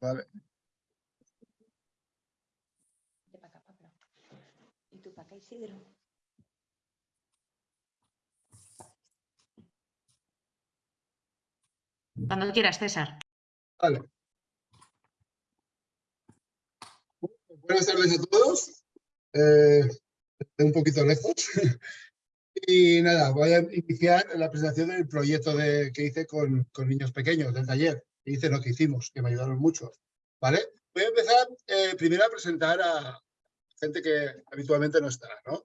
Vale. Acá, Pablo. Y tú para acá, Isidro. Cuando quieras, César. Vale. Buenas tardes a todos. Eh, estoy un poquito lejos. Y nada, voy a iniciar la presentación del proyecto de, que hice con, con niños pequeños del taller. Que hice lo que hicimos, que me ayudaron mucho. ¿Vale? Voy a empezar eh, primero a presentar a gente que habitualmente no está, ¿no?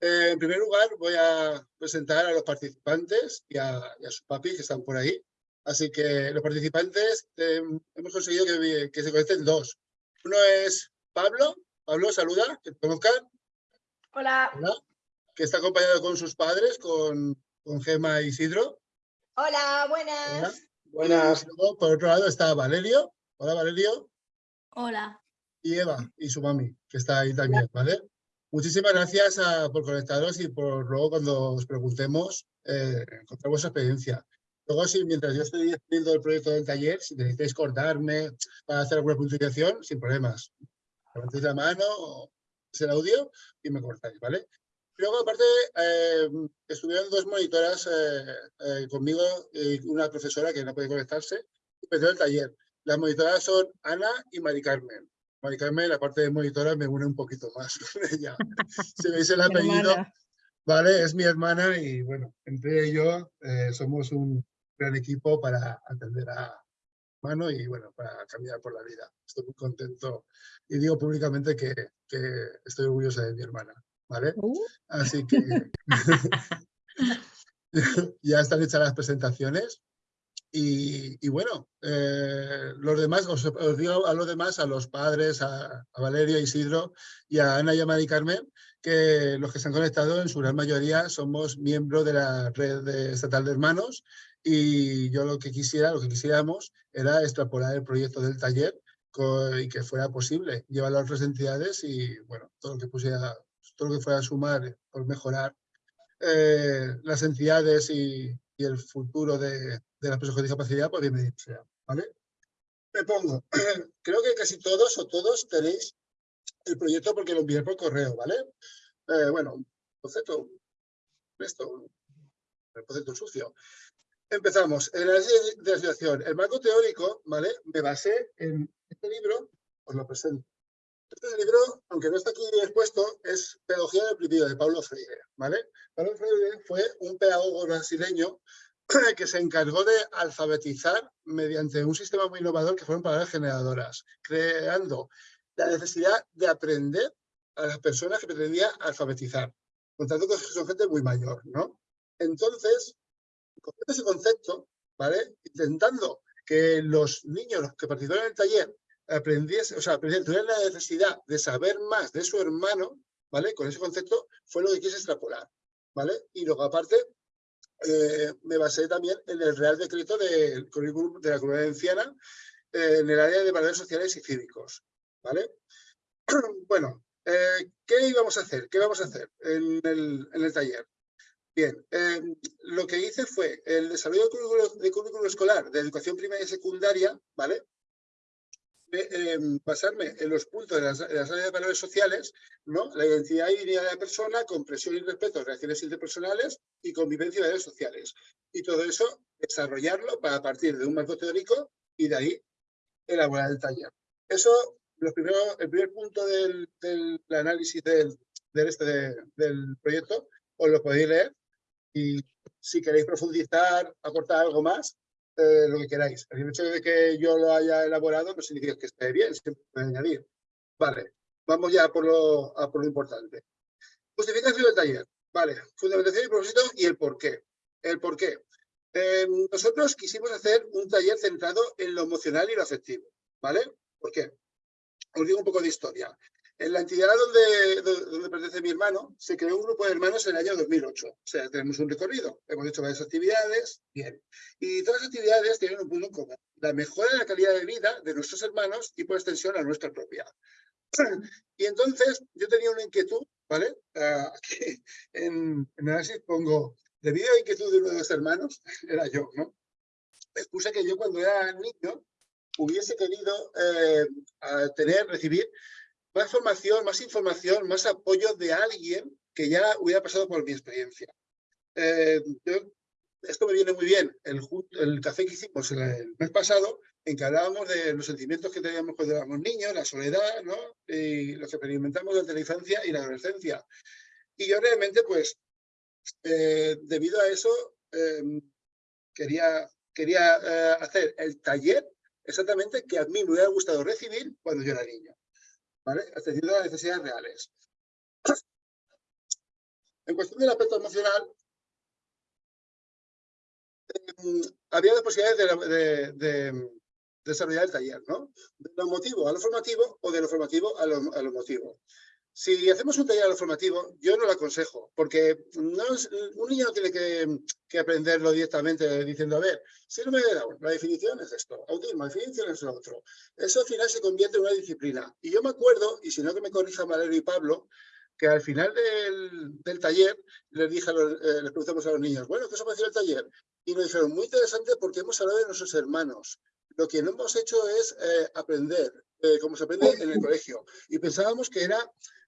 Eh, en primer lugar, voy a presentar a los participantes y a, y a sus papis que están por ahí. Así que los participantes eh, hemos conseguido que, que, se conecten dos. Uno es Pablo. Pablo, saluda, que te conozcan. Hola. Hola. Que está acompañado con sus padres, con, con Gema e Isidro. Hola, buenas. Hola. Buenas. Luego, por otro lado, está Valerio. Hola, Valerio. Hola. Y Eva, y su mami, que está ahí también, ¿vale? Muchísimas gracias a, por conectaros y por luego cuando os preguntemos, eh, contar vuestra experiencia. Luego, si mientras yo estoy haciendo el proyecto del taller, si necesitáis cortarme para hacer alguna puntuación, sin problemas. Levantéis la mano, o el audio y me cortáis, ¿vale? Luego, aparte, eh, estuvieron dos monitoras eh, eh, conmigo y una profesora que no puede conectarse, empezó el taller. Las monitoras son Ana y Mari Carmen. Mari Carmen, la parte de monitora, me une un poquito más con ella. Si veis el apellido, vale, es mi hermana y bueno, entre ellos somos un gran equipo para atender a mano y bueno, para caminar por la vida. Estoy muy contento y digo públicamente que, que estoy orgullosa de mi hermana. ¿Vale? Uh. Así que ya están hechas las presentaciones. Y, y bueno, eh, los demás, os, os, digo a los demás, a los padres, a, a, Isidro y a Ana y a Mari Carmen, que los que se han conectado en su gran mayoría somos miembros de la red de estatal de hermanos y yo lo que quisiera, lo que quisiéramos era extrapolar el proyecto del taller y que fuera posible llevarlo a otras entidades y bueno, todo lo que pusiera todo lo que fuera sumar por mejorar eh, las entidades y, el futuro de, de las personas con discapacidad, pues bienvenido sea. ¿vale? Me pongo, creo que casi todos o todos tenéis el proyecto porque lo envié por correo, ¿vale? Eh, bueno, concepto, esto, el concepto sucio. Empezamos. En la de la el marco teórico, ¿vale? Me basé en este libro, os lo presento. Este libro, aunque no está aquí expuesto, es Pedagogía del Oprimido, de Paulo Freire, ¿vale? Paulo Freire fue un pedagogo brasileño que se encargó de alfabetizar mediante un sistema muy innovador que fueron palabras generadoras, creando la necesidad de aprender a las personas que pretendía alfabetizar, contando que son gente muy mayor, ¿no? Entonces, con ese concepto, ¿vale? Intentando que los niños que participaron en el taller aprendiese, o sea, tuvieran la necesidad de saber más de su hermano, ¿vale? Con ese concepto fue lo que quise extrapolar, ¿vale? Y luego aparte eh, me basé también en el Real Decreto del currículum de la Comunidad Valenciana eh, en el área de valores sociales y cívicos, ¿vale? bueno, eh, ¿qué íbamos a hacer? ¿Qué vamos a hacer en el, en el taller? Bien, eh, lo que hice fue el desarrollo del currículo, de currículo escolar de educación primaria y secundaria, ¿vale? Eh, basarme en los puntos de las, de las, áreas de valores sociales, ¿no? La identidad y dignidad de la persona, comprensión y respeto, relaciones interpersonales y convivencia y valores sociales. Y todo eso, desarrollarlo para partir de un marco teórico y de ahí elaborar el taller. Eso, los primeros, el primer punto del, del análisis del, del, este, de, del proyecto, os lo podéis leer y si queréis profundizar, aportar algo más, eh, lo que queráis. El hecho de que yo lo haya elaborado no significa que esté bien, siempre puede añadir. Vale, vamos ya por lo, por lo importante. Justificación del taller. Vale, fundamentación y propósito y el por qué. El por qué. Eh, nosotros quisimos hacer un taller centrado en lo emocional y lo afectivo. ¿Vale? ¿Por qué? Os digo un poco de historia. En la entidad donde, donde pertenece mi hermano, se creó un grupo de hermanos en el año 2008. O sea, tenemos un recorrido. Hemos hecho varias actividades, bien. Y todas las actividades tienen un punto en común. La mejora de la calidad de vida de nuestros hermanos y por extensión a nuestra propia. Y entonces yo tenía una inquietud, ¿vale? Uh, aquí en, en análisis pongo, debido a la inquietud de uno de los hermanos, era yo, ¿no? Puse que yo cuando era niño hubiese querido eh, tener, recibir más formación, más información, más apoyo de alguien que ya hubiera pasado por mi experiencia. Eh, esto me viene muy bien, el, el, café que hicimos el mes pasado, en que hablábamos de los sentimientos que teníamos cuando éramos niños, la soledad, ¿no? y lo que experimentamos durante la infancia y la adolescencia. Y yo realmente, pues, eh, debido a eso, em, quería, quería eh, hacer el taller exactamente que a mí me hubiera gustado recibir cuando yo era niño, ¿vale? Atendiendo a las necesidades reales. En cuestión del aspecto emocional, em, había las posibilidades de, desarrollar el taller, ¿no? De lo motivo a lo formativo o de lo formativo a lo, a lo motivo. Si hacemos un taller formativo, yo no lo aconsejo, porque un niño no tiene que, aprenderlo directamente diciendo, a ver, si no me da la definición es esto, autismo, la definición es lo otro. Eso al final se convierte en una disciplina. Y yo me acuerdo, y si no que me corrija Valerio y Pablo, que al final del, taller les dije a los, eh, preguntamos a los niños, bueno, ¿qué os ha parecido el taller? Y nos dijeron, muy interesante porque hemos hablado de nuestros hermanos. Lo que no hemos hecho es eh, aprender, eh, como se aprende en el colegio. Y pensábamos que era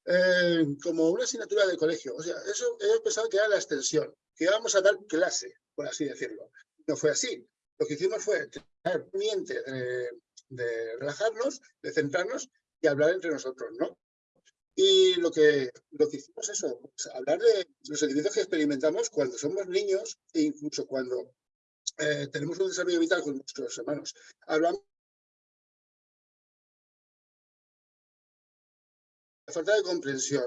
eh, como una asignatura de colegio. O sea, eso ellos pensaban que era la extensión, que íbamos a dar clase, por así decirlo. No fue así. Lo que hicimos fue tener miente de, de relajarnos, de centrarnos y hablar entre nosotros, ¿no? Y lo que, lo que hicimos es eso, pues, hablar de los sentimientos que experimentamos cuando somos niños e incluso cuando eh, tenemos un desarrollo vital con nuestros hermanos. Hablamos falta de comprensión,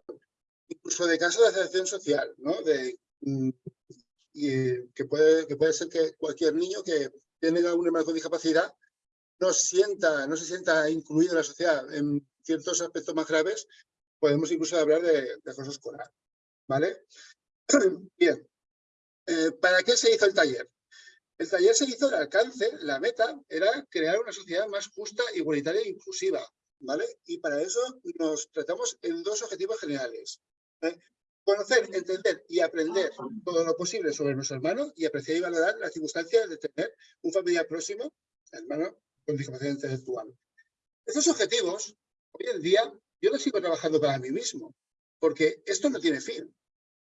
incluso de casos de aceptación social, ¿no? De, mm, y, que, puede, que puede ser que cualquier niño que tiene algún hermano con discapacidad no, sienta, no se sienta incluido en la sociedad en ciertos aspectos más graves, podemos incluso hablar de, de acoso escolar. ¿Vale? Bien. Eh, ¿Para qué se hizo el taller? El taller se hizo de alcance, la meta era crear una sociedad más justa, igualitaria e inclusiva, Y para eso nos tratamos en dos objetivos generales. ¿eh? Conocer, entender y aprender todo lo posible sobre nuestro hermano y apreciar y valorar las circunstancias de tener un familiar próximo, hermano con discapacidad intelectual. Estos objetivos, hoy en día, yo los sigo trabajando para mí mismo, porque esto no tiene fin.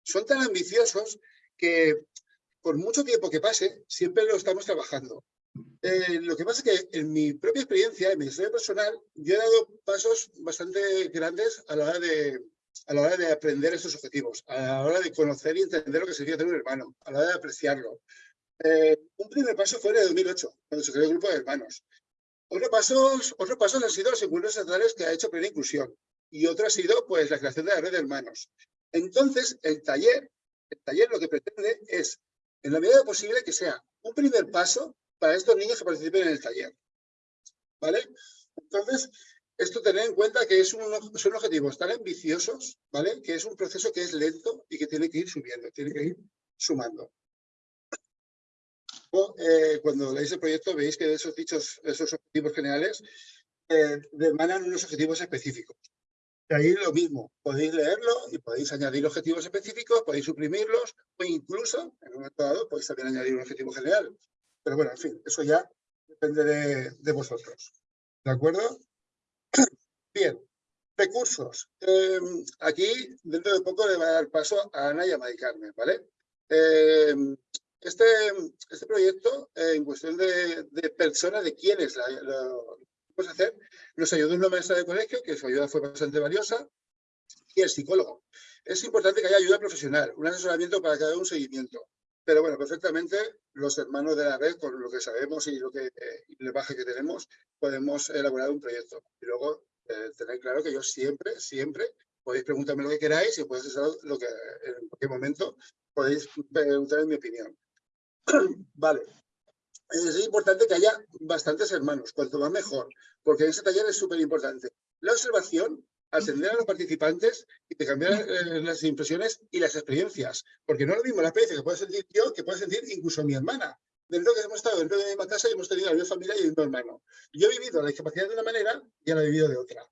Son tan ambiciosos que por mucho tiempo que pase, siempre lo estamos trabajando. Eh, lo que pasa es que en mi propia experiencia, en mi historia personal, yo he dado pasos bastante grandes a la hora de, a la hora de aprender estos objetivos, a la hora de conocer y entender lo que significa tener un hermano, a la hora de apreciarlo. Eh, un primer paso fue en el 2008, cuando se creó el grupo de hermanos. Otros pasos, otros pasos han sido los encuentros estatales que ha hecho Plena Inclusión y otro ha sido pues, la creación de la red de hermanos. Entonces, el taller, el taller lo que pretende es en la medida posible que sea un primer paso para estos niños que participen en el taller. ¿Vale? Entonces, esto tener en cuenta que es son objetivos tan ambiciosos, ¿vale? Que es un proceso que es lento y que tiene que ir subiendo, tiene que ir sumando. Eh, cuando leéis el proyecto veis que esos dichos, esos objetivos generales eh, demandan unos objetivos específicos ahí lo mismo, podéis leerlo y podéis añadir objetivos específicos, podéis suprimirlos o incluso, en un momento dado, podéis también añadir un objetivo general. Pero bueno, en fin, eso ya depende de, vosotros. ¿De acuerdo? Bien, recursos. Em, aquí, dentro de poco, le va a dar paso a Ana y a Mari Carmen, ¿vale? Em, este, este proyecto, eh, en cuestión de, personas, de quiénes lo, hacer, nos ayudó una maestra de colegio, que su ayuda fue bastante valiosa, y el psicólogo. Es importante que haya ayuda profesional, un asesoramiento para que haya un seguimiento. Pero bueno, perfectamente los hermanos de la red, con lo que sabemos y lo que eh, el baje que tenemos, podemos elaborar un proyecto. Y luego eh, tener claro que yo siempre, siempre podéis preguntarme lo que queráis y podéis hacer lo que en cualquier momento podéis preguntar mi opinión. vale, es importante que haya bastantes hermanos, cuanto más mejor, porque ese taller es súper importante. La observación, atender a los participantes y te cambiar eh, las impresiones y las experiencias, porque no es lo mismo la experiencia que puede sentir yo que puede sentir incluso mi hermana. Dentro que hemos estado dentro de la misma casa y hemos tenido la misma familia y el mismo hermano. Yo he vivido la discapacidad de una manera y ahora he vivido de otra.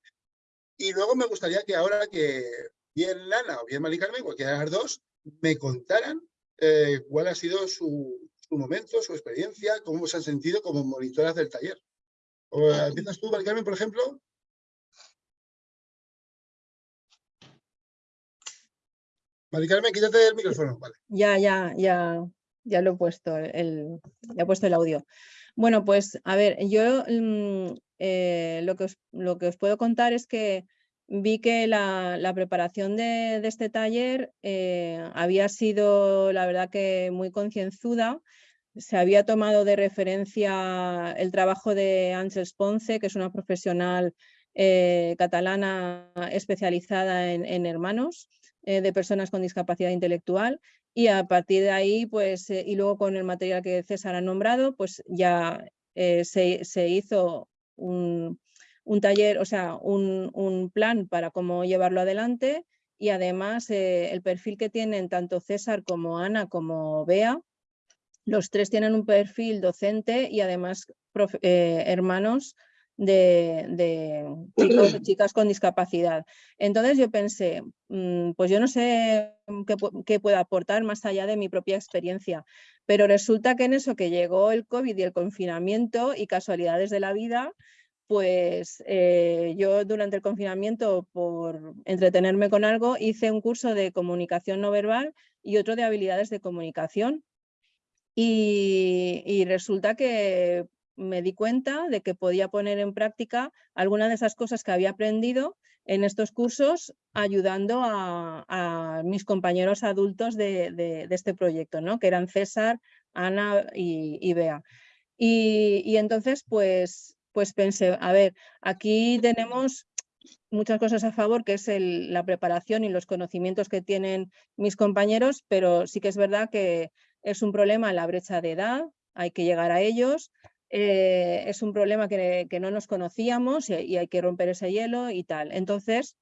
Y luego me gustaría que ahora que bien Lana o bien Mari cualquiera de las dos, me contaran eh, cuál ha sido su, su momento, su experiencia, cómo se han sentido como monitoras del taller. O, eh, ¿Empiezas tú, Mari Carmen, por ejemplo? Mari Carmen, quítate el micrófono. Vale. Ya, ya, ya, ya lo he puesto, el, ya he puesto el audio. Bueno, pues a ver, yo mm, eh, lo, que os, lo que os puedo contar es que vi que la, la preparación de, de, este taller eh, había sido, la verdad, que muy concienzuda. Se había tomado de referencia el trabajo de Ángels Ponce, que es una profesional eh, catalana especializada en, en hermanos eh, de personas con discapacidad intelectual y a partir de ahí, pues, eh, y luego con el material que César ha nombrado, pues ya eh, se, se, hizo un, un, taller, o sea, un, un, plan para cómo llevarlo adelante y además el perfil que tienen tanto César como Ana como Bea, los tres tienen un perfil docente y además hermanos de, de chicos y chicas con discapacidad. Entonces yo pensé, mmm, pues yo no sé qué, qué puedo aportar más allá de mi propia experiencia, pero resulta que en eso que llegó el COVID y el confinamiento y casualidades de la vida, pues eh, yo durante el confinamiento, por entretenerme con algo, hice un curso de comunicación no verbal y otro de habilidades de comunicación. Y, y resulta que me di cuenta de que podía poner en práctica algunas de esas cosas que había aprendido en estos cursos ayudando a, mis compañeros adultos de, este proyecto, ¿no? que eran César, Ana y, Bea. Y, entonces, pues, pues pensé, a ver, aquí tenemos muchas cosas a favor, que es la preparación y los conocimientos que tienen mis compañeros, pero sí que es verdad que es un problema la brecha de edad, hay que llegar a ellos, eh, es un problema que, que, no nos conocíamos y, hay que romper ese hielo y tal. Entonces,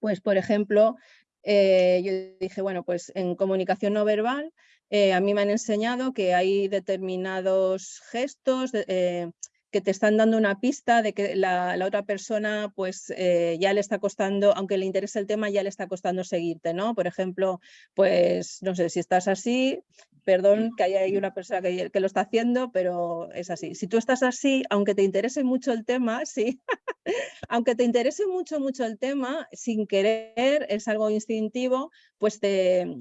pues por ejemplo, eh, yo dije, bueno, pues en comunicación no verbal, eh, a mí me han enseñado que hay determinados gestos que te están dando una pista de que la, la otra persona pues eh, ya le está costando, aunque le interese el tema, ya le está costando seguirte, ¿no? Por ejemplo, pues no sé, si estás así, perdón que haya una persona que, que, lo está haciendo, pero es así. Si tú estás así, aunque te interese mucho el tema, sí, aunque te interese mucho, mucho el tema, sin querer, es algo instintivo, pues te,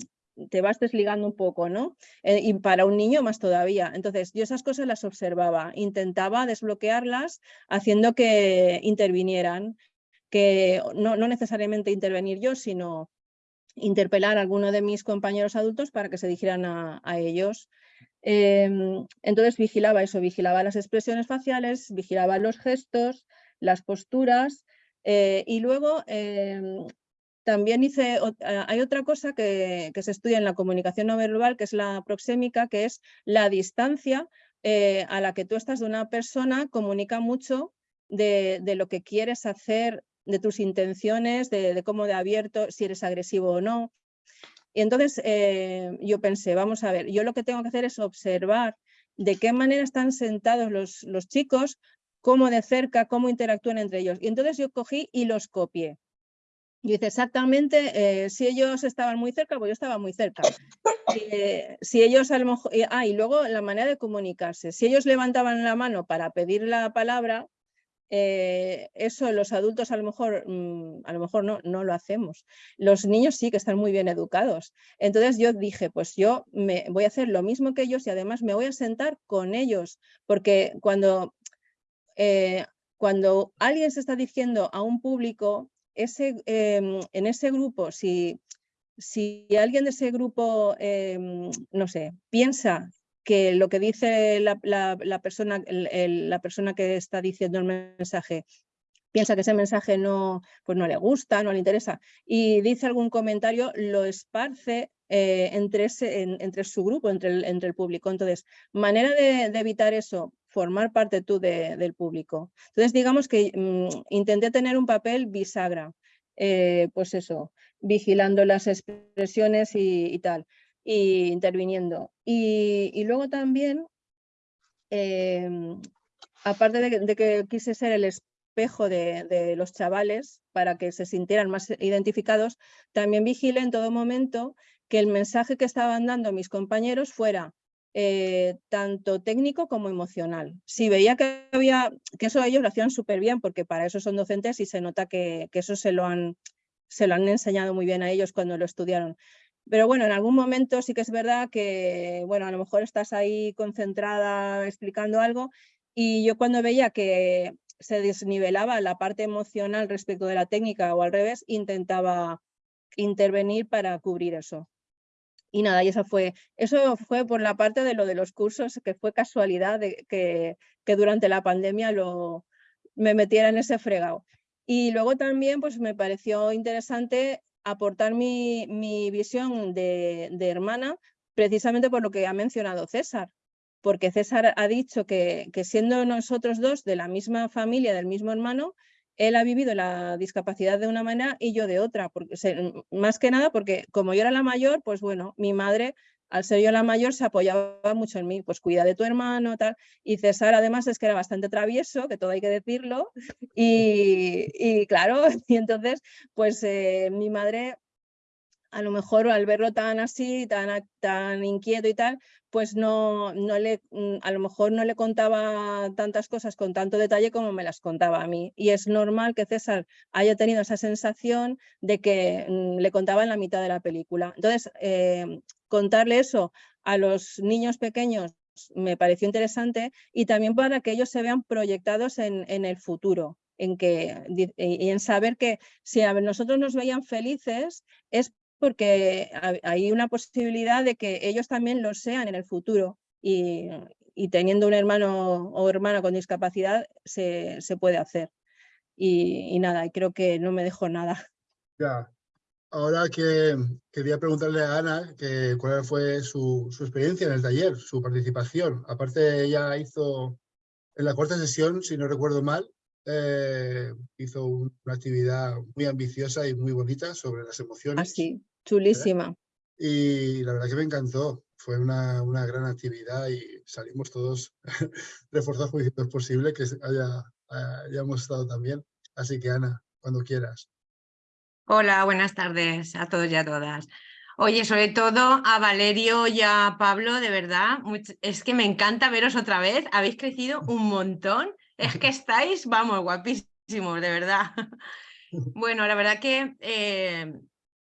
te vas desligando un poco, ¿no? Eh, y para un niño más todavía. Entonces, yo esas cosas las observaba, intentaba desbloquearlas haciendo que intervinieran, que no, necesariamente intervenir yo, sino interpelar a alguno de mis compañeros adultos para que se dijeran a, ellos. Eh, entonces vigilaba eso, vigilaba las expresiones faciales, vigilaba los gestos, las posturas eh, y luego eh, también hice, ah, hay otra cosa que, se estudia en la comunicación no verbal, que es la proxémica, que es la distancia eh, a la que tú estás de una persona, comunica mucho de, de, lo que quieres hacer, de tus intenciones, de, cómo de abierto, si eres agresivo o no. Y entonces eh, yo pensé, vamos a ver, yo lo que tengo que hacer es observar de qué manera están sentados los chicos, cómo de cerca, cómo interactúan entre ellos. Y entonces yo cogí y los copié. Y dice exactamente, eh, si ellos estaban muy cerca, pues yo estaba muy cerca. Eh, si ellos a lo mejor, eh, ah, y luego la manera de comunicarse. Si ellos levantaban la mano para pedir la palabra, eh, eso los adultos a lo mejor, mmm, a lo mejor no, no lo hacemos. Los niños sí que están muy bien educados. Entonces yo dije, pues yo me voy a hacer lo mismo que ellos y además me voy a sentar con ellos, porque cuando, eh, cuando alguien se está diciendo a un público, eh, en ese grupo, si, si alguien de ese grupo, eh, no sé, piensa que lo que dice la, persona, la persona que está diciendo el mensaje piensa que ese mensaje no, pues no le gusta, no le interesa, y dice algún comentario, lo esparce eh, entre, ese, en, entre su grupo, entre el, entre el público. Entonces, manera de evitar eso, formar parte tú de, del público. Entonces, digamos que mmm, intenté tener un papel bisagra, eh, pues eso, vigilando las expresiones y, tal, y interviniendo. Y, luego también, eh, aparte de, que quise ser el espejo de, los chavales para que se sintieran más identificados, también vigilé en todo momento que el mensaje que estaban dando mis compañeros fuera eh, tanto técnico como emocional. Si veía que había, que eso ellos lo hacían súper bien, porque para eso son docentes y se nota que, eso se lo, han, se lo han enseñado muy bien a ellos cuando lo estudiaron. Pero bueno, en algún momento sí que es verdad que, bueno, a lo mejor estás ahí concentrada explicando algo y yo cuando veía que se desnivelaba la parte emocional respecto de la técnica o al revés, intentaba intervenir para cubrir eso. Y nada, y eso fue, eso fue por la parte de lo de los cursos, que fue casualidad que, que durante la pandemia lo, me metiera en ese fregado. Y luego también pues me pareció interesante aportar mi, mi visión de, de, hermana, precisamente por lo que ha mencionado César, porque César ha dicho que, que siendo nosotros dos de la misma familia, del mismo hermano, él ha vivido la discapacidad de una manera y yo de otra, porque, más que nada porque como yo era la mayor, pues bueno, mi madre, al ser yo la mayor, se apoyaba mucho en mí, pues cuida de tu hermano, tal, y César además es que era bastante travieso, que todo hay que decirlo, y, claro, y entonces, pues eh, mi madre a lo mejor al verlo tan así, tan, tan inquieto y tal, pues no, no le, mm, a lo mejor no le contaba tantas cosas con tanto detalle como me las contaba a mí. Y es normal que César haya tenido esa sensación de que mm, le contaba en la mitad de la película. Entonces, eh, contarle eso a los niños pequeños me pareció interesante y también para que ellos se vean proyectados en, en el futuro. En que, y en saber que si a nosotros nos veían felices es porque hay una posibilidad de que ellos también lo sean en el futuro y, teniendo un hermano o hermana con discapacidad se, puede hacer. Y, nada, creo que no me dejo nada. Ya, ahora que quería preguntarle a Ana que cuál fue su, su, experiencia en el taller, su participación. Aparte ella hizo en la cuarta sesión, si no recuerdo mal, eh, hizo una actividad muy ambiciosa y muy bonita sobre las emociones. Así, ah, chulísima. Y la verdad que me encantó. Fue una, una gran actividad y salimos todos reforzados porque es posible que haya, hayamos estado también. Así que Ana, cuando quieras. Hola, buenas tardes a todos y a todas. Oye, sobre todo a Valerio y a Pablo, de verdad, es que me encanta veros otra vez. Habéis crecido un montón es que estáis, vamos, guapísimos, de verdad. Bueno, la verdad que eh,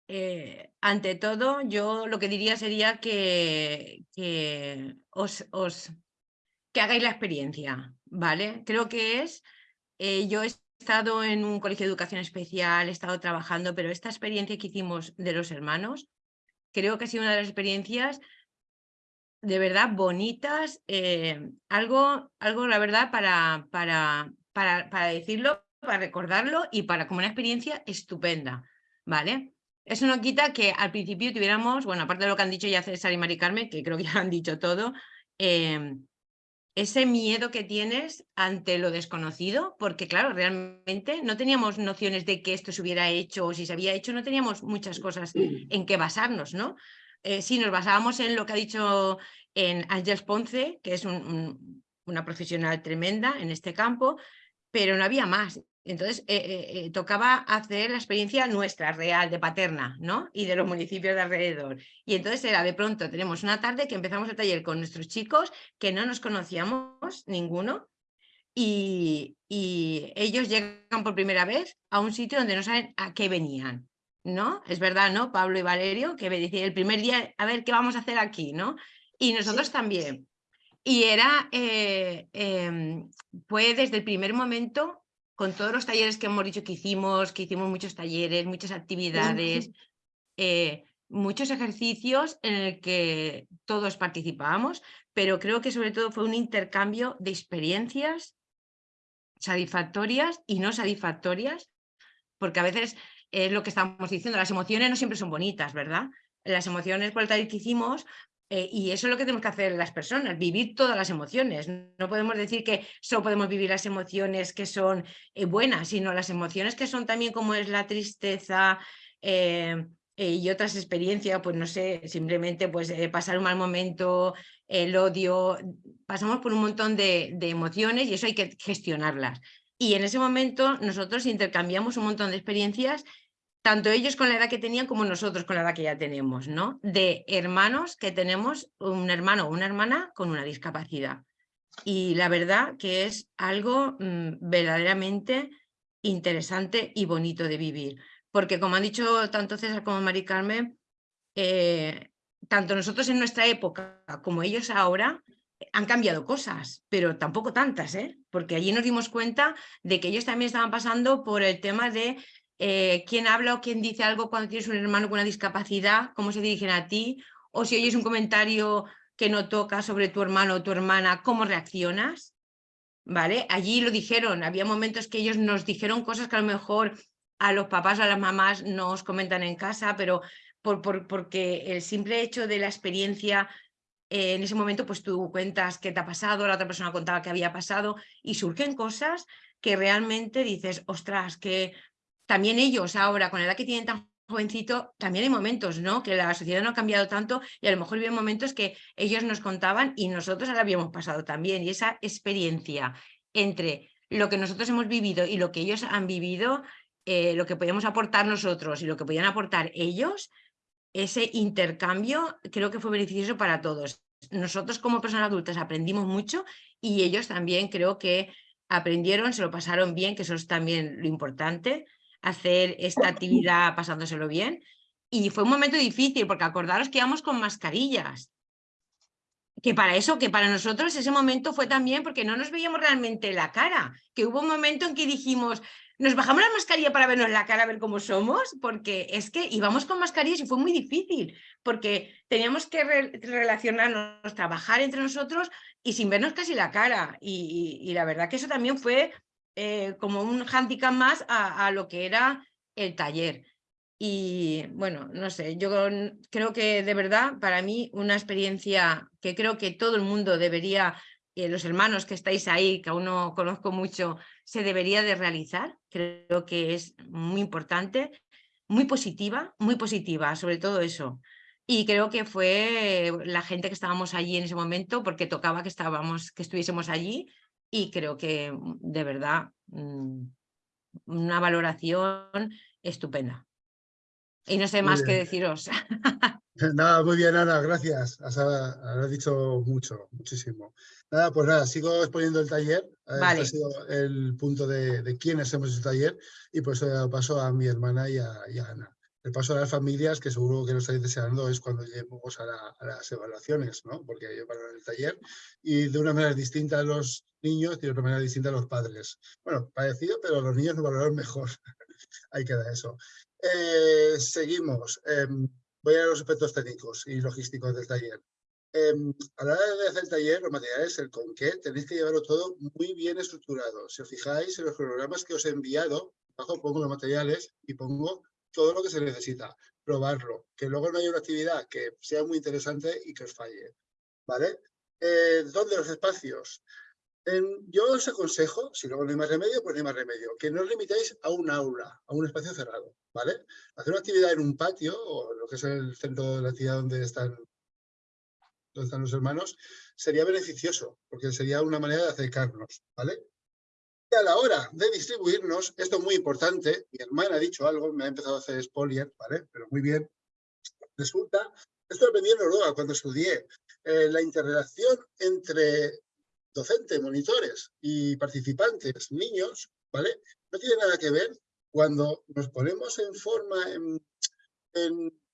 eh, ante todo yo lo que diría sería que, os, os, que hagáis la experiencia, ¿vale? Creo que es, eh, yo he estado en un colegio de educación especial, he estado trabajando, pero esta experiencia que hicimos de los hermanos, creo que ha sido una de las experiencias de verdad bonitas, eh, algo, algo, la verdad, para, para, para, para, decirlo, para recordarlo y para como una experiencia estupenda, ¿vale? Eso no quita que al principio tuviéramos, bueno, aparte de lo que han dicho ya César y Mari Carmen, que creo que ya han dicho todo, em, ese miedo que tienes ante lo desconocido, porque claro, realmente no teníamos nociones de que esto se hubiera hecho o si se había hecho, no teníamos muchas cosas en qué basarnos, ¿no? eh, sí, nos basábamos en lo que ha dicho en Ángel Ponce, que es una profesional tremenda en este campo, pero no había más. Entonces eh, eh, eh, tocaba hacer la experiencia nuestra, real, de Paterna, ¿no? Y de los municipios de alrededor. Y entonces era de pronto, tenemos una tarde que empezamos el taller con nuestros chicos que no nos conocíamos ninguno y, y ellos llegan por primera vez a un sitio donde no saben a qué venían. ¿no? Es verdad, ¿no? Pablo y Valerio, que me decían el primer día, a ver, ¿qué vamos a hacer aquí, no? Y nosotros también. Y era, eh, em, fue desde el primer momento, con todos los talleres que hemos dicho que hicimos, que hicimos muchos talleres, muchas actividades, eh, muchos ejercicios en el que todos participábamos, pero creo que sobre todo fue un intercambio de experiencias satisfactorias y no satisfactorias, porque a veces es lo que estamos diciendo, las emociones no siempre son bonitas, ¿verdad? Las emociones por el taller que hicimos, eh, y eso es lo que tenemos que hacer las personas, vivir todas las emociones. No podemos decir que solo podemos vivir las emociones que son eh, buenas, sino las emociones que son también como es la tristeza eh, y otras experiencias, pues no sé, simplemente pues pasar un mal momento, el odio, pasamos por un montón de, de emociones y eso hay que gestionarlas. Y en ese momento nosotros intercambiamos un montón de experiencias tanto ellos con la edad que tenían como nosotros con la edad que ya tenemos, ¿no? De hermanos que tenemos un hermano o una hermana con una discapacidad. Y la verdad que es algo mm, verdaderamente interesante y bonito de vivir. Porque como han dicho tanto César como Mari Carmen, eh, tanto nosotros en nuestra época como ellos ahora han cambiado cosas, pero tampoco tantas, ¿eh? porque allí nos dimos cuenta de que ellos también estaban pasando por el tema de eh, quién habla o quién dice algo cuando tienes un hermano con una discapacidad, cómo se dirigen a ti, o si oyes un comentario que no toca sobre tu hermano o tu hermana, cómo reaccionas. ¿Vale? Allí lo dijeron, había momentos que ellos nos dijeron cosas que a lo mejor a los papás o a las mamás nos comentan en casa, pero por, por, porque el simple hecho de la experiencia eh, en ese momento pues tú cuentas qué te ha pasado, la otra persona contaba qué había pasado y surgen cosas que realmente dices, ostras, que también ellos ahora con la edad que tienen tan jovencito, también hay momentos, ¿no? Que la sociedad no ha cambiado tanto y a lo mejor había momentos que ellos nos contaban y nosotros ahora habíamos pasado también. Y esa experiencia entre lo que nosotros hemos vivido y lo que ellos han vivido, eh, lo que podíamos aportar nosotros y lo que podían aportar ellos, ese intercambio creo que fue beneficioso para todos. Nosotros como personas adultas aprendimos mucho y ellos también creo que aprendieron, se lo pasaron bien, que eso es también lo importante, hacer esta actividad pasándoselo bien. Y fue un momento difícil porque acordaros que íbamos con mascarillas. Que para eso, que para nosotros ese momento fue también porque no nos veíamos realmente la cara. Que hubo un momento en que dijimos, nos bajamos la mascarilla para vernos la cara, a ver cómo somos, porque es que íbamos con mascarillas y fue muy difícil, porque teníamos que relacionarnos, trabajar entre nosotros y sin vernos casi la cara. Y, la verdad que eso también fue eh, como un handicap más a, lo que era el taller. Y bueno, no sé, yo creo que de verdad para mí una experiencia que creo que todo el mundo debería, eh, los hermanos que estáis ahí, que aún no conozco mucho, se debería de realizar. Creo que es muy importante, muy positiva, muy positiva, sobre todo eso. Y creo que fue la gente que estábamos allí en ese momento, porque tocaba que, estábamos, que estuviésemos allí, y creo que mm, de verdad mm, una valoración estupenda. Y no sé más que deciros. Nada, muy bien, Ana, gracias. Has, has, dicho mucho, muchísimo. Nada, pues nada, sigo exponiendo el taller. Eh, este ha sido el punto de, de quiénes hemos hecho el taller y pues paso a mi hermana y a, Ana. El paso a las familias, que seguro que lo estáis deseando, es cuando lleguemos a, las evaluaciones, ¿no? Porque llevaron el taller y de una manera distinta a los niños y de otra manera distinta a los padres. Bueno, parecido, pero los niños lo valoraron mejor. Ahí queda eso. Eh, seguimos. Em, voy a los aspectos técnicos y logísticos del taller. Em, a la hora de hacer el taller, los materiales, el con qué, tenéis que llevarlo todo muy bien estructurado. Si os fijáis en los programas que os he enviado, abajo pongo los materiales y pongo todo lo que se necesita. Probarlo, que luego no haya una actividad que sea muy interesante y que os falle. ¿Vale? Eh, ¿Dónde los espacios? yo os aconsejo, si luego no hay más remedio, pues no hay más remedio, que no os limitéis a un aula, a un espacio cerrado, ¿vale? Hacer una actividad en un patio, o lo que es el centro de la actividad donde están, donde están los hermanos, sería beneficioso, porque sería una manera de acercarnos, ¿vale? Y a la hora de distribuirnos, esto es muy importante, mi hermana ha dicho algo, me ha empezado a hacer spoiler, ¿vale? Pero muy bien. Resulta, esto aprendí en Noruega cuando estudié, eh, la interrelación entre docente, monitores y participantes, niños, ¿vale? No tiene nada que ver cuando nos ponemos en forma en,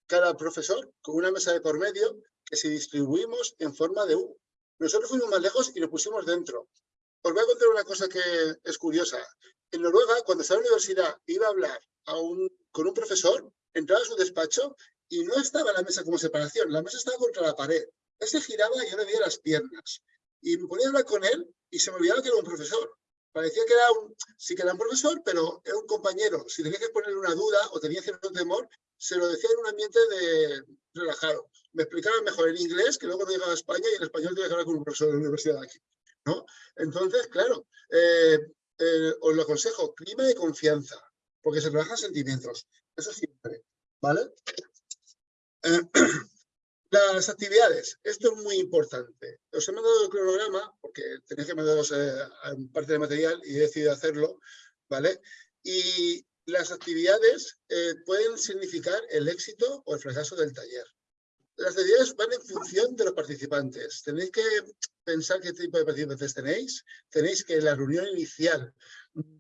cada profesor con una mesa de por medio que si distribuimos en forma de U. Nosotros fuimos más lejos y lo pusimos dentro. Os voy a contar una cosa que es curiosa. En Noruega, cuando estaba en la universidad, iba a hablar con un profesor, entraba a su despacho y no estaba la mesa como separación, la mesa estaba contra la pared. Él se giraba y yo le veía las piernas. Y me ponía a hablar con él y se me olvidaba que era un profesor. Parecía que era un, sí que era un profesor, pero era un compañero. Si tenía que ponerle una duda o tenía cierto temor, se lo decía en un ambiente de relajado. Me explicaba mejor en inglés, que luego no llegaba a España y en español tenía que hablar con un profesor de la universidad aquí. ¿No? Entonces, claro, eh, eh, os lo aconsejo, clima de confianza, porque se trabajan sentimientos. Eso siempre, ¿vale? Las actividades, esto es muy importante. Os he mandado el cronograma, porque tenéis que mandaros eh, parte de material y he decidido hacerlo, ¿vale? Y las actividades pueden significar el éxito o el fracaso del taller. Las actividades van en función de los participantes. Tenéis que pensar qué tipo de participantes tenéis. Tenéis que en la reunión inicial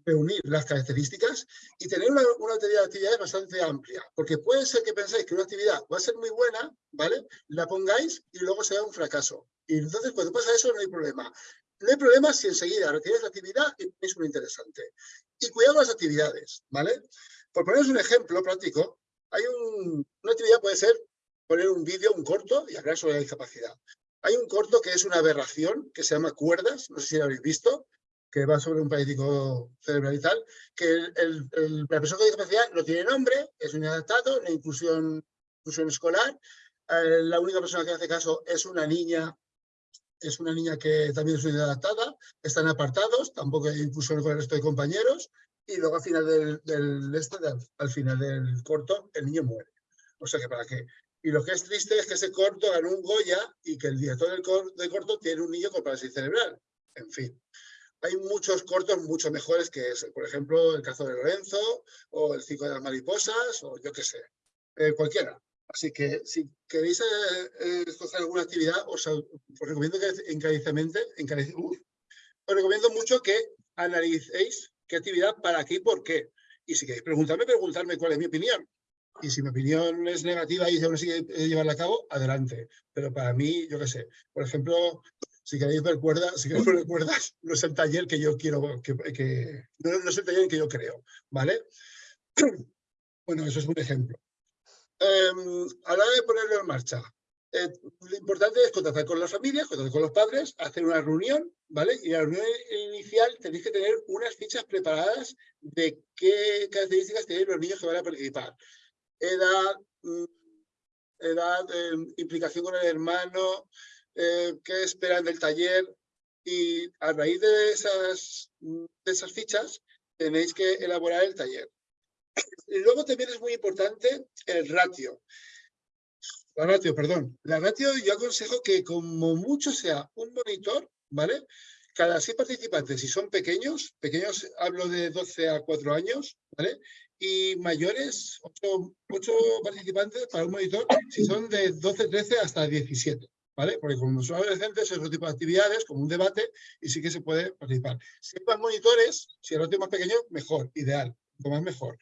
reunir las características y tener una, una de actividades bastante amplia. Porque puede ser que pensáis que una actividad va a ser muy buena, ¿vale? La pongáis y luego sea un fracaso. Y entonces cuando pasa eso no hay problema. No hay problema si enseguida retiráis la actividad y es muy interesante. Y cuidado las actividades, ¿vale? Por poneros un ejemplo práctico, hay un, una actividad puede ser poner un vídeo, un corto, y hablar sobre la discapacidad. Hay un corto que es una aberración, que se llama Cuerdas, no sé si lo habéis visto, que va sobre un paralítico cerebral y tal, que el, el, la persona con discapacidad no tiene nombre, es un inadaptado, una inclusión, inclusión escolar, eh, la única persona que hace caso es una niña es una niña que también es inadaptada, están apartados, tampoco hay inclusión con el resto de compañeros, y luego al final del, este, al final del corto, el niño muere. O sea que para qué. Y lo que es triste es que ese corto ganó un Goya y que el director del, cor del corto tiene un niño con parálisis cerebral. En fin. Hay muchos cortos mucho mejores que ese. Por ejemplo, El cazo de Lorenzo, o El circo de las mariposas, o yo qué sé. Eh, cualquiera. Así que si queréis eh, eh, alguna actividad, os, recomiendo que encarecidamente, encarec uh, os recomiendo mucho que analicéis qué actividad, para qué y por qué. Y si queréis preguntarme, preguntarme cuál es mi opinión. Y si mi opinión es negativa y aún así llevarla a cabo, adelante. Pero para mí, yo qué sé, por ejemplo, si queréis ver cuerdas, si queréis ver no es el taller que yo quiero, que, no, es el taller que yo creo, ¿vale? Bueno, eso es un ejemplo. Eh, a la hora de ponerlo en marcha, eh, lo importante es contactar con las familias, contactar con los padres, hacer una reunión, ¿vale? Y la reunión inicial tenéis que tener unas fichas preparadas de qué características tienen los niños que van a participar. Edad, mm, edad, eh, implicación con el hermano, eh, qué esperan del taller. Y a raíz de esas, fichas tenéis que elaborar el taller. Y luego también es muy importante el ratio. La ratio, perdón. La ratio yo aconsejo que como mucho sea un monitor, ¿vale? Cada seis participantes, si son pequeños, pequeños hablo de 12 a 4 años, ¿vale? Y mayores, 8, 8 participantes para un monitor, si son de 12, 13 hasta 17. ¿vale? Porque como son adolescentes es otro tipo de actividades, como un debate, y sí que se puede participar. Si hay más monitores, si el ratio es más pequeño, mejor, ideal, más mejor.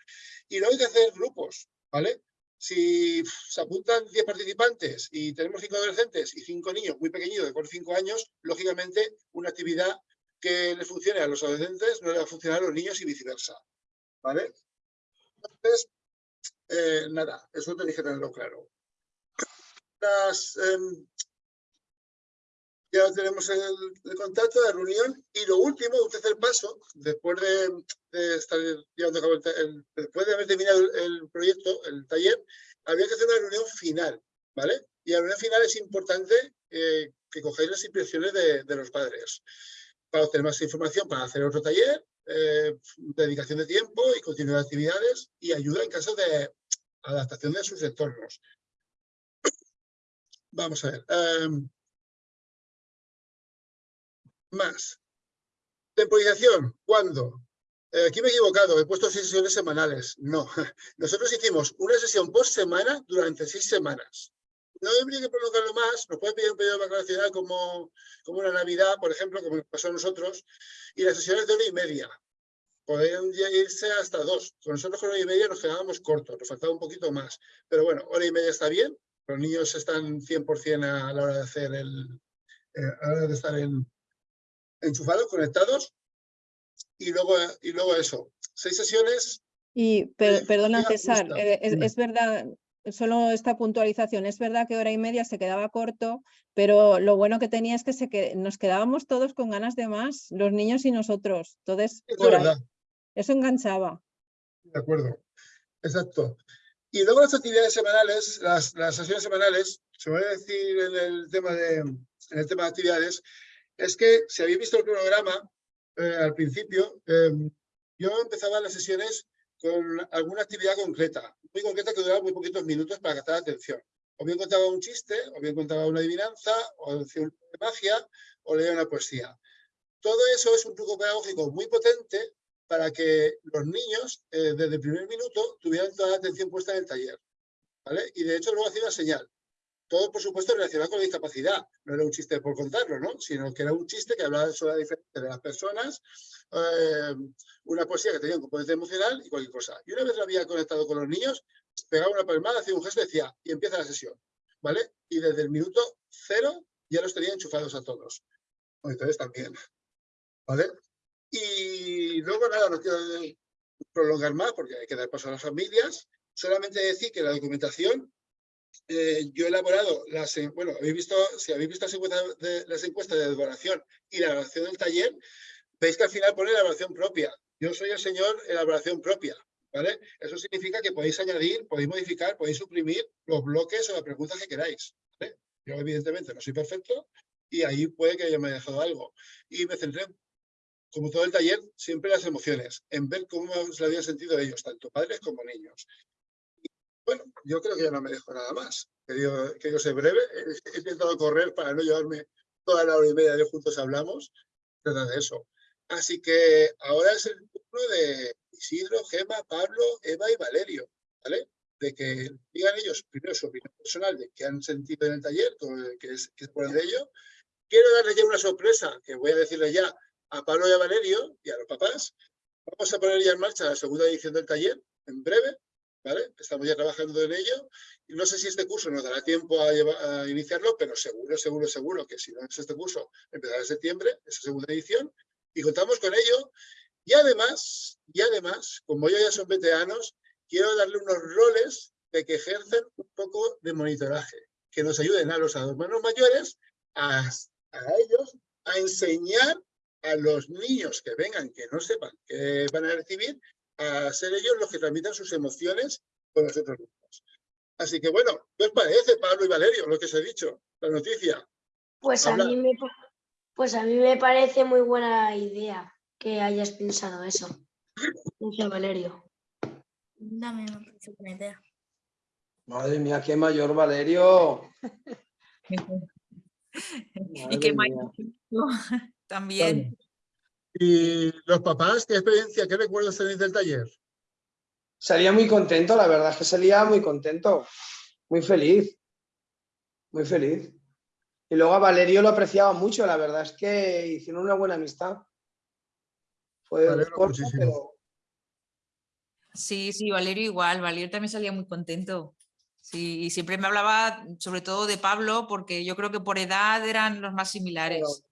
Y luego hay que hacer grupos, ¿vale? Si se apuntan 10 participantes y tenemos 5 adolescentes y 5 niños muy pequeñitos de 4 5 años, lógicamente una actividad que le funcione a los adolescentes no le va a funcionar a los niños y viceversa. ¿Vale? Entonces, eh, nada, eso tenéis que tenerlo claro. Eh, ya tenemos el, el, contacto, la reunión y lo último, un tercer paso, después de, estar llevando a cabo el, el, después de haber terminado el, proyecto, el taller, había que hacer una reunión final, ¿vale? Y la reunión final es importante eh, que cogáis las impresiones de, los padres para obtener más información, para hacer otro taller, eh, dedicación de tiempo y continuidad de actividades y ayuda en caso de adaptación de sus entornos. Vamos a ver. Um, más. Temporización, ¿cuándo? Eh, aquí me he equivocado, he puesto seis sesiones semanales. No, nosotros hicimos una sesión por semana durante seis semanas. No habría que prolongarlo más, nos puede pedir un periodo vacacional como, como una Navidad, por ejemplo, como pasó a nosotros, y las sesiones de hora y media. Podrían irse hasta dos. Con nosotros con hora y media nos quedábamos cortos, nos faltaba un poquito más. Pero bueno, hora y media está bien, los niños están 100% a la hora de hacer el, eh, a la hora de estar en, enchufados, conectados, y luego, y luego eso, seis sesiones. Y per, perdona César, eh, es, es, verdad, solo esta puntualización, es verdad que hora y media se quedaba corto, pero lo bueno que tenía es que, se que nos quedábamos todos con ganas de más, los niños y nosotros, entonces eso enganchaba. De acuerdo, exacto. Y luego las actividades semanales, las, las sesiones semanales, se voy a decir en el tema de, en el tema de actividades, es que si habéis visto el cronograma eh, al principio, eh, yo empezaba las sesiones con alguna actividad concreta, muy concreta que duraba muy poquitos minutos para captar atención. O bien contaba un chiste, o bien contaba una adivinanza, o decía una magia, o leía una poesía. Todo eso es un truco pedagógico muy potente para que los niños eh, desde el primer minuto tuvieran toda la atención puesta en el taller. ¿vale? Y de hecho luego hacía una señal. Todo, por supuesto, relacionado con la discapacidad. No era un chiste por contarlo, ¿no? Sino que era un chiste que hablaba sobre la diferencia de las personas, eh, una poesía que tenía un componente emocional y cualquier cosa. Y una vez lo había conectado con los niños, pegaba una palmada, hacía un gesto y decía, y empieza la sesión, ¿vale? Y desde el minuto cero ya los tenía enchufados a todos. Entonces también, ¿vale? Y luego nada, no quiero prolongar más porque hay que dar paso a las familias. Solamente decir que la documentación eh, yo he elaborado las, bueno, habéis visto, si habéis visto las encuestas de, las encuestas de y la elaboración del taller, veis que al final pone elaboración propia. Yo soy el señor elaboración propia, ¿vale? Eso significa que podéis añadir, podéis modificar, podéis suprimir los bloques o las preguntas que queráis. Yo evidentemente no soy perfecto y ahí puede que haya me dejado algo. Y me centré, como todo el taller, siempre en las emociones, en ver cómo se habían sentido ellos, tanto padres como niños. Bueno, yo creo que ya no me dejo nada más. Que yo, que yo sé breve. He, intentado correr para no llevarme toda la hora y media de juntos hablamos. Trata de eso. Así que ahora es el turno de Isidro, Gema, Pablo, Eva y Valerio. ¿Vale? De que digan ellos primero su opinión personal de qué han sentido en el taller, que es, que es por de ello. Quiero darles ya una sorpresa que voy a decirle ya a Pablo y a Valerio y a los papás. Vamos a poner ya en marcha la segunda edición del taller en breve Estamos ya trabajando en ello. Y no sé si este curso nos dará tiempo a, iniciarlo, pero seguro, seguro, seguro que si no es este curso, empezará en septiembre, esa segunda edición, y contamos con ello. Y además, y además, como ellos ya son veteranos, quiero darle unos roles de que ejercen un poco de monitoraje, que nos ayuden a los hermanos mayores, a, a ellos, a enseñar a los niños que vengan, que no sepan que van a recibir, a ser ellos los que transmitan sus emociones con los otros niños. Así que bueno, ¿qué os parece, Pablo y Valerio, lo que os he dicho, la noticia? Pues a, mí me, pues a mí me parece muy buena idea que hayas pensado eso. Mucho, Valerio. Dame, buena idea. Madre mía, qué mayor Valerio. y qué mayor también. ¿Y los papás, qué experiencia, qué recuerdos tenéis del taller? Salía muy contento, la verdad es que salía muy contento, muy feliz, muy feliz. Y luego a Valerio lo apreciaba mucho, la verdad es que hicieron una buena amistad. Fue corto, pero... Sí, sí, Valerio igual, Valerio también salía muy contento. Sí, y siempre me hablaba sobre todo de Pablo porque yo creo que por edad eran los más similares.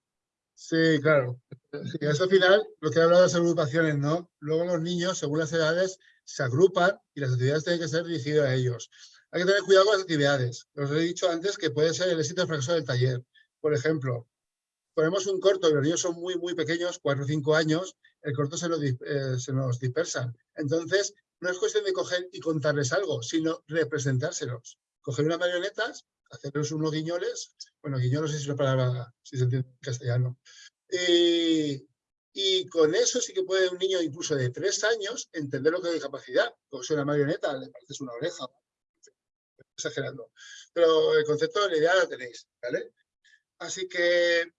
Sí, claro. Sí, eso al final, lo que he hablado de las agrupaciones, ¿no? Luego los niños, según las edades, se agrupan y las actividades tienen que ser dirigidas a ellos. Hay que tener cuidado con las actividades. Os he dicho antes que puede ser el éxito fracaso del taller. Por ejemplo, ponemos un corto y los niños son muy, muy pequeños, 4 o 5 años, el corto se nos, eh, se nos dispersa. Entonces, no es cuestión de coger y contarles algo, sino representárselos. Coger unas marionetas hacerlos unos guiñoles, bueno, guiñoles es una palabra, si se entiende en castellano. Eh, y con eso sí que puede un niño incluso de tres años entender lo que es discapacidad. Como si una marioneta, le pareces una oreja, exagerando. Pero el concepto la idea la tenéis, ¿vale? Así que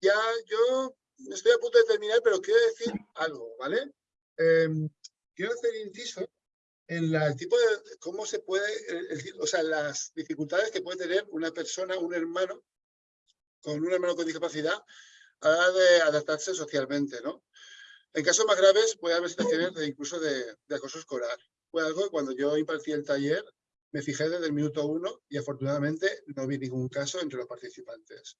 ya yo estoy a punto de terminar, pero quiero decir algo, ¿vale? Em, quiero hacer inciso en el tipo de cómo se puede, o sea, las dificultades que puede tener una persona, un hermano, con un hermano con discapacidad, a la de adaptarse socialmente, ¿no? En casos más graves puede haber situaciones de, incluso de, acoso escolar. Fue algo que cuando yo impartí el taller me fijé desde el minuto uno y afortunadamente no vi ningún caso entre los participantes.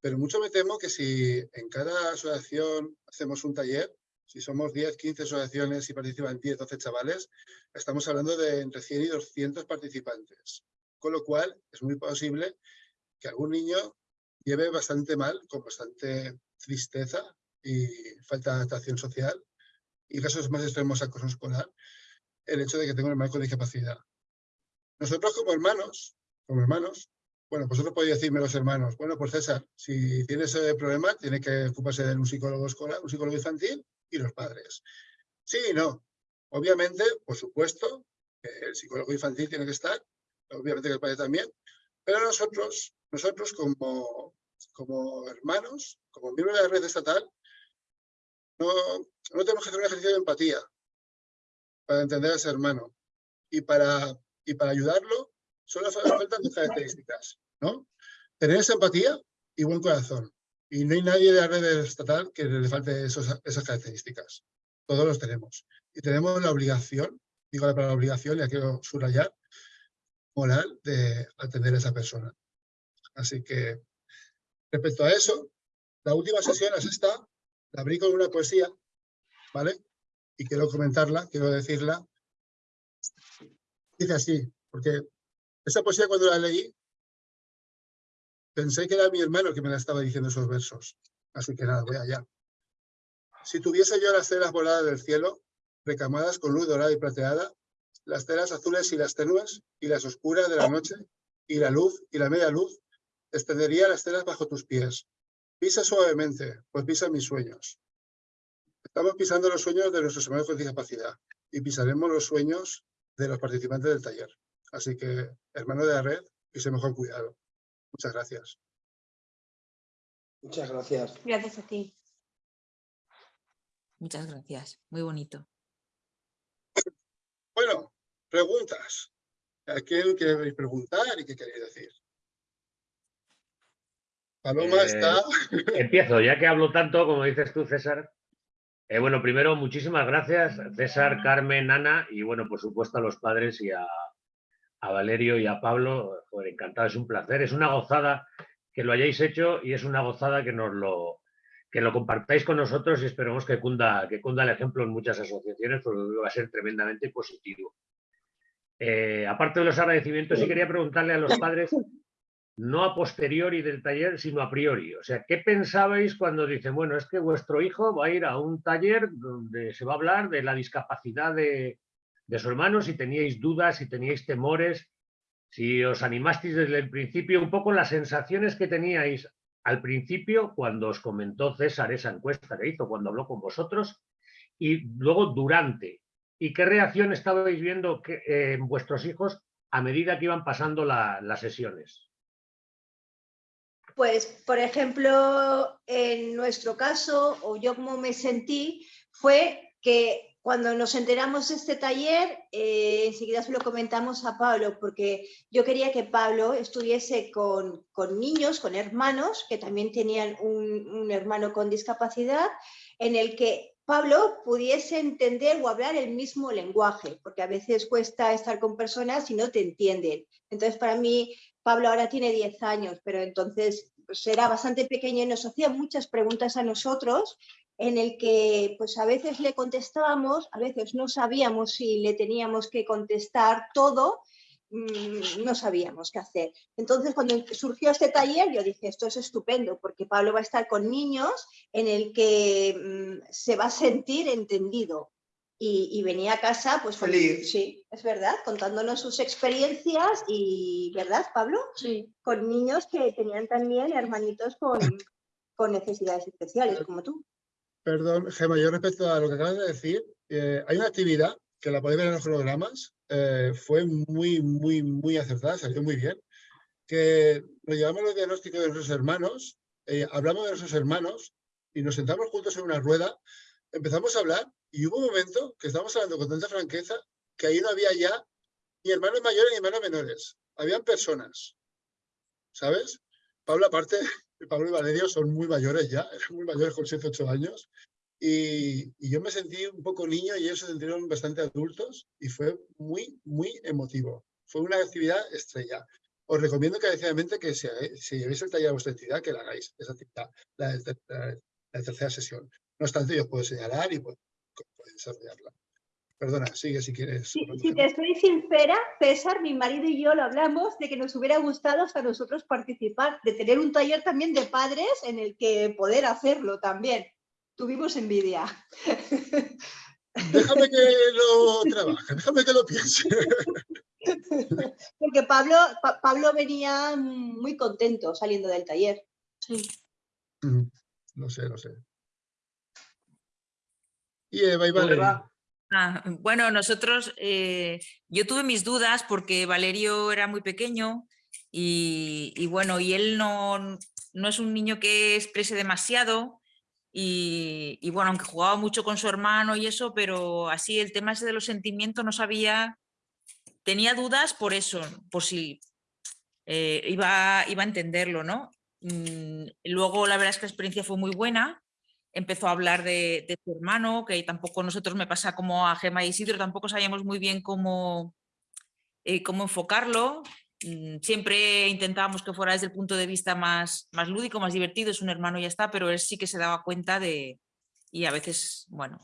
Pero mucho me temo que si en cada asociación hacemos un taller, si somos 10, 15 asociaciones y participan 10, 12 chavales, estamos hablando de entre 100 y 200 participantes. Con lo cual, es muy posible que algún niño lleve bastante mal, con bastante tristeza y falta de adaptación social, y casos más extremos acoso escolar, el hecho de que tenga un hermano con discapacidad. Nosotros como hermanos, como hermanos, bueno, vosotros podéis decirme los hermanos, bueno, pues César, si tiene ese problema, tiene que ocuparse de un psicólogo escolar, un psicólogo infantil, y los padres. Sí y no. Obviamente, por supuesto, el psicólogo infantil tiene que estar, obviamente que el padre también, pero nosotros, nosotros como, como hermanos, como miembros de la red estatal, no, no tenemos que hacer un ejercicio de empatía para entender a ese hermano. Y para, y para ayudarlo, solo fa- faltan dos características, ¿no? Tener esa empatía y buen corazón. Y no hay nadie de la red estatal que le falte esas características. Todos los tenemos. Y tenemos la obligación, digo la palabra obligación, ya quiero subrayar, moral de atender a esa persona. Así que, respecto a eso, la última sesión es esta, la abrí con una poesía, ¿vale? Y quiero comentarla, quiero decirla. Dice así, porque esa poesía cuando la leí, pensé que era mi hermano que me la estaba diciendo esos versos. Así que nada, voy allá. Si tuviese yo las telas voladas del cielo, recamadas con luz dorada y plateada, las telas azules y las tenues, y las oscuras de la noche, y la luz y la media luz, extendería las telas bajo tus pies. Pisa suavemente, pues pisa mis sueños. Estamos pisando los sueños de nuestros hermanos con discapacidad y pisaremos los sueños de los participantes del taller. Así que, hermano de la red, pise mejor cuidado. Muchas gracias. Muchas gracias. Gracias a ti. Muchas gracias. Muy bonito. Bueno, preguntas. ¿A quién queréis preguntar y qué queréis decir? Paloma Eh, está... Empiezo, ya que hablo tanto, como dices tú, César. Eh, bueno, primero, muchísimas gracias, César, Carmen, Ana, y bueno, por supuesto a los padres y a, a Valerio y a Pablo. Encantado, es un placer, es una gozada que lo hayáis hecho y es una gozada que nos lo, que lo compartáis con nosotros y esperemos que cunda, que cunda el ejemplo en muchas asociaciones, porque va a ser tremendamente positivo. Eh, aparte de los agradecimientos, sí quería preguntarle a los padres no a posteriori del taller, sino a priori. O sea, ¿qué pensabais cuando dicen, bueno, es que vuestro hijo va a ir a un taller donde se va a hablar de la discapacidad de, de su hermano, si teníais dudas, si teníais temores, si os animasteis desde el principio, un poco las sensaciones que teníais al principio cuando os comentó César esa encuesta que hizo, cuando habló con vosotros, y luego durante. ¿Y qué reacción estabais viendo que, eh, en vuestros hijos a medida que iban pasando la- las sesiones? Pues, por ejemplo, en nuestro caso, o yo como me sentí, fue que cuando nos enteramos de este taller, eh, enseguida se lo comentamos a Pablo, porque yo quería que Pablo estuviese con, con niños, con hermanos, que también tenían un, un hermano con discapacidad, en el que Pablo pudiese entender o hablar el mismo lenguaje, porque a veces cuesta estar con personas y no te entienden. Entonces, para mí, Pablo ahora tiene 10 años, pero entonces pues, era bastante pequeño y nos hacía muchas preguntas a nosotros en el que pues a veces le contestábamos, a veces no sabíamos si le teníamos que contestar todo, mm, no sabíamos qué hacer. Entonces cuando surgió este taller yo dije, esto es estupendo porque Pablo va a estar con niños en el que mm, se va a sentir entendido. Y, y venía a casa, pues con- Feliz. sí, es verdad, contándonos sus experiencias y, ¿verdad, Pablo? Sí. Con niños que tenían también hermanitos con, con necesidades especiales, como tú. Perdón, Gemma, yo respecto a lo que acabas de decir, eh, hay una actividad que la podéis ver en los cronogramas, eh, fue muy, muy, muy acertada, salió muy bien, que nos llevamos los diagnósticos de nuestros hermanos, eh, hablamos de nuestros hermanos y nos sentamos juntos en una rueda, empezamos a hablar y hubo un momento que estábamos hablando con tanta franqueza que ahí no había ya ni hermanos mayores ni hermanos menores, habían personas, ¿sabes? Pablo aparte, Pablo y Valerio son muy mayores ya, muy mayores con 7, 8 años, y, y yo me sentí un poco niño y ellos se sintieron bastante adultos y fue muy, muy emotivo. Fue una actividad estrella. Os recomiendo encarecidamente que si, si llevéis el taller a vuestra entidad, que la hagáis, esa actividad, la, ter- la- la tercera sesión. No obstante, yo os puedo señalar y puedo desarrollarla. Perdona, sigue si quieres. Si, te estoy sincera, César, mi marido y yo lo hablamos de que nos hubiera gustado hasta nosotros participar, de tener un taller también de padres en el que poder hacerlo también. Tuvimos envidia. Déjame que lo trabaje, déjame que lo piense. Porque Pablo, Pa- Pablo venía muy contento saliendo del taller. Sí. Mm, Lo sé, lo sé. Y Eva y ¿Tú, Valeria. Ah, bueno, nosotros, eh, yo tuve mis dudas porque Valerio era muy pequeño y, bueno, y él no, no es un niño que exprese demasiado Y, bueno, aunque jugaba mucho con su hermano y eso, pero así el tema de los sentimientos no sabía, tenía dudas por eso, por si eh, iba, iba a entenderlo, ¿no? Mm, luego la verdad es que la experiencia fue muy buena, empezó a hablar de, de su hermano, que tampoco nosotros me pasa como a Gema y Isidro, tampoco sabíamos muy bien cómo, eh, cómo enfocarlo. Mm, Siempre intentábamos que fuera desde el punto de vista más, más lúdico, más divertido, es un hermano y ya está, pero él sí que se daba cuenta de, y a veces, bueno,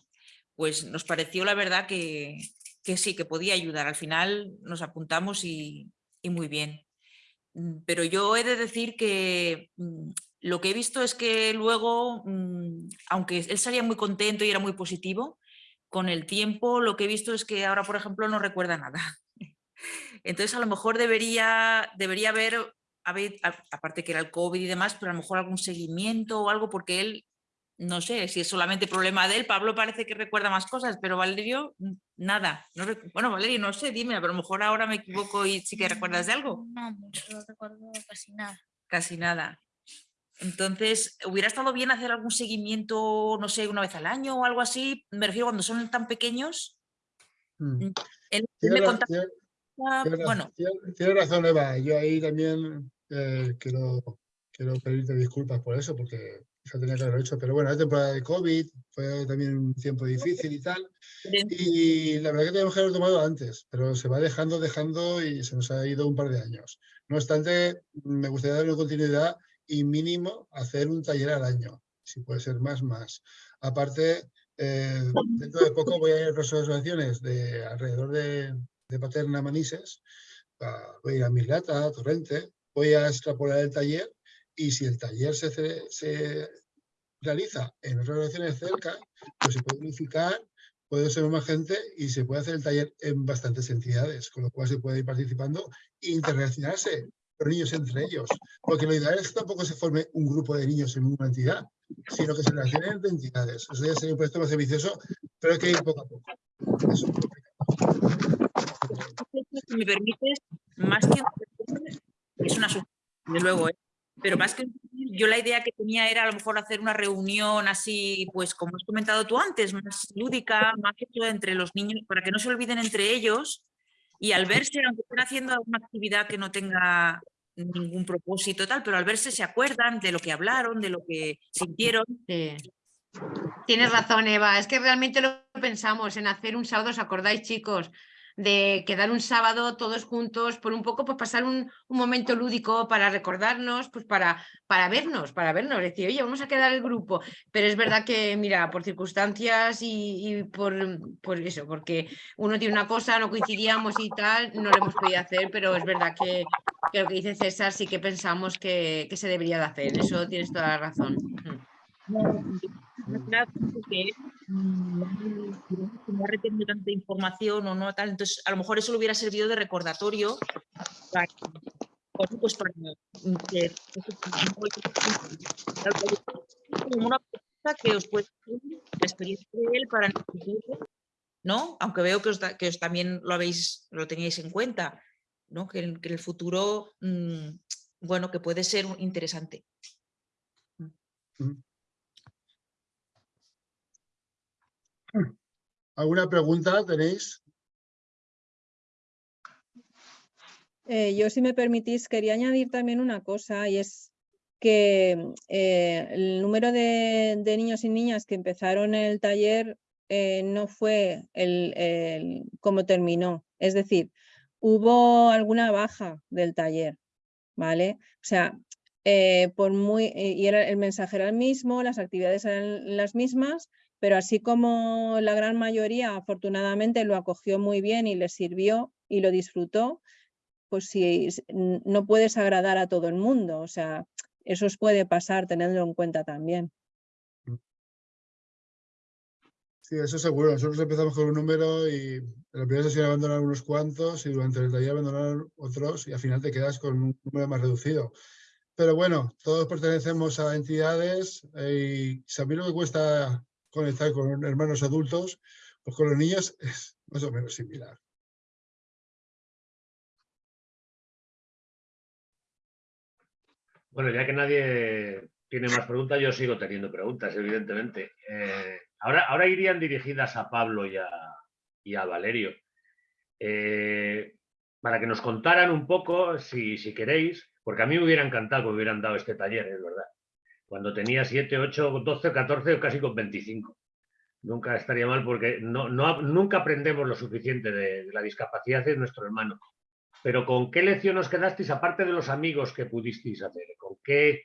pues nos pareció la verdad que, que sí, que podía ayudar. Al final nos apuntamos y, y muy bien. Mm, Pero yo he de decir que mm, lo que he visto es que luego, aunque él salía muy contento y era muy positivo, con el tiempo lo que he visto es que ahora, por ejemplo, no recuerda nada. Entonces, a lo mejor debería, debería haber, aparte que era el COVID y demás, pero a lo mejor algún seguimiento o algo, porque él, no sé si es solamente problema de él, Pablo parece que recuerda más cosas, pero Valerio, nada. No bueno, Valerio, no sé, dime, pero a lo mejor ahora me equivoco y sí que recuerdas de algo. No no recuerdo casi nada. Casi nada. Entonces, ¿hubiera estado bien hacer algún seguimiento, no sé, una vez al año o algo así? Me refiero cuando son tan pequeños. Mm. Él, Tiene me ra- contaba, tiene- tiene ra- bueno, tiene- tiene razón, Eva. Yo ahí también eh, quiero, quiero pedirte disculpas por eso, porque eso tenía que haberlo hecho. Pero bueno, es temporada de COVID, fue también un tiempo difícil y tal. Y la verdad que tenemos que haberlo tomado antes, pero se va dejando, dejando y se nos ha ido un par de años. No obstante, me gustaría darle continuidad y mínimo hacer un taller al año, si puede ser más, más. Aparte, eh, dentro de poco voy a ir a otras asociaciones de alrededor de, de Paterna Manises, a- voy a ir a Mislata, a Torrente, voy a extrapolar el taller y si el taller se, se realiza en otras asociaciones cerca, pues se puede unificar puede ser más gente y se puede hacer el taller en bastantes entidades, con lo cual se puede ir participando e interrelacionarse niños entre ellos. Porque lo ideal es que tampoco se forme un grupo de niños en una entidad, sino que se relacionen entre entidades. Eso ya sería un proyecto más ambicioso, pero hay que ir poco a poco. Es complicado. si me permites, más que es una desde luego, ¿eh? pero más que yo la idea que tenía era a lo mejor hacer una reunión así, pues como has comentado tú antes, más lúdica, más hecho entre los niños, para que no se olviden entre ellos y al verse, aunque estén haciendo alguna actividad que no tenga ningún propósito tal, pero al verse se acuerdan de lo que hablaron, de lo que sintieron. Sí. Tienes razón, Eva. Es que realmente lo pensamos en hacer un sábado, ¿os acordáis, chicos? De quedar un sábado todos juntos por un poco, pues pasar un, un momento lúdico para recordarnos, pues para, para vernos, para vernos, decir, oye, vamos a quedar el grupo. Pero es verdad que, mira, por circunstancias y, y por, por eso, porque uno tiene una cosa, no coincidíamos y tal, no lo hemos podido hacer, pero es verdad que, que lo que dice César sí que pensamos que, que se debería de hacer. Eso tienes toda la razón. Mm. Porque mm, no ha retenido tanta información o no tal, entonces a lo mejor eso le hubiera servido de recordatorio para, pues para mm, que como una cosa que os puede servir la experiencia de él para ¿no? Aunque veo que os, da- que os también lo habéis, lo teníais en cuenta, ¿no? Que en, que en el futuro, mm, bueno, que puede ser interesante. ¿Alguna pregunta tenéis? Eh, yo, si me permitís, quería añadir también una cosa y es que eh, el número de, niños y niñas que empezaron el taller eh, no fue el, el- como terminó. Es decir, hubo alguna baja del taller, ¿vale? O sea, por muy, y era, el mensaje era el mismo, las actividades eran las mismas, pero así como la gran mayoría afortunadamente lo acogió muy bien y le sirvió y lo disfrutó, pues si no puedes agradar a todo el mundo, o sea, eso os puede pasar, tenedlo en cuenta también. Sí, eso seguro. Nosotros empezamos con un número y en la primera sesión abandonaron unos cuantos y durante el taller abandonaron otros y al final te quedas con un número más reducido. Pero bueno, todos pertenecemos a entidades eh, y mí lo que cuesta conectar con hermanos adultos, pues con los niños es más o menos similar. Bueno, ya que nadie tiene más preguntas, yo sigo teniendo preguntas, evidentemente. Eh, ahora, ahora irían dirigidas a Pablo y a, y a Valerio. Eh, para que nos contaran un poco, si, si queréis, porque a mí me hubiera encantado que me hubieran dado este taller, es verdad. Cuando tenía 7, 8, 12, 14 o casi con 25. Nunca estaría mal porque no, nunca aprendemos lo suficiente de, la discapacidad de nuestro hermano. Pero ¿con qué lección os quedasteis, aparte de los amigos que pudisteis hacer? ¿Con qué,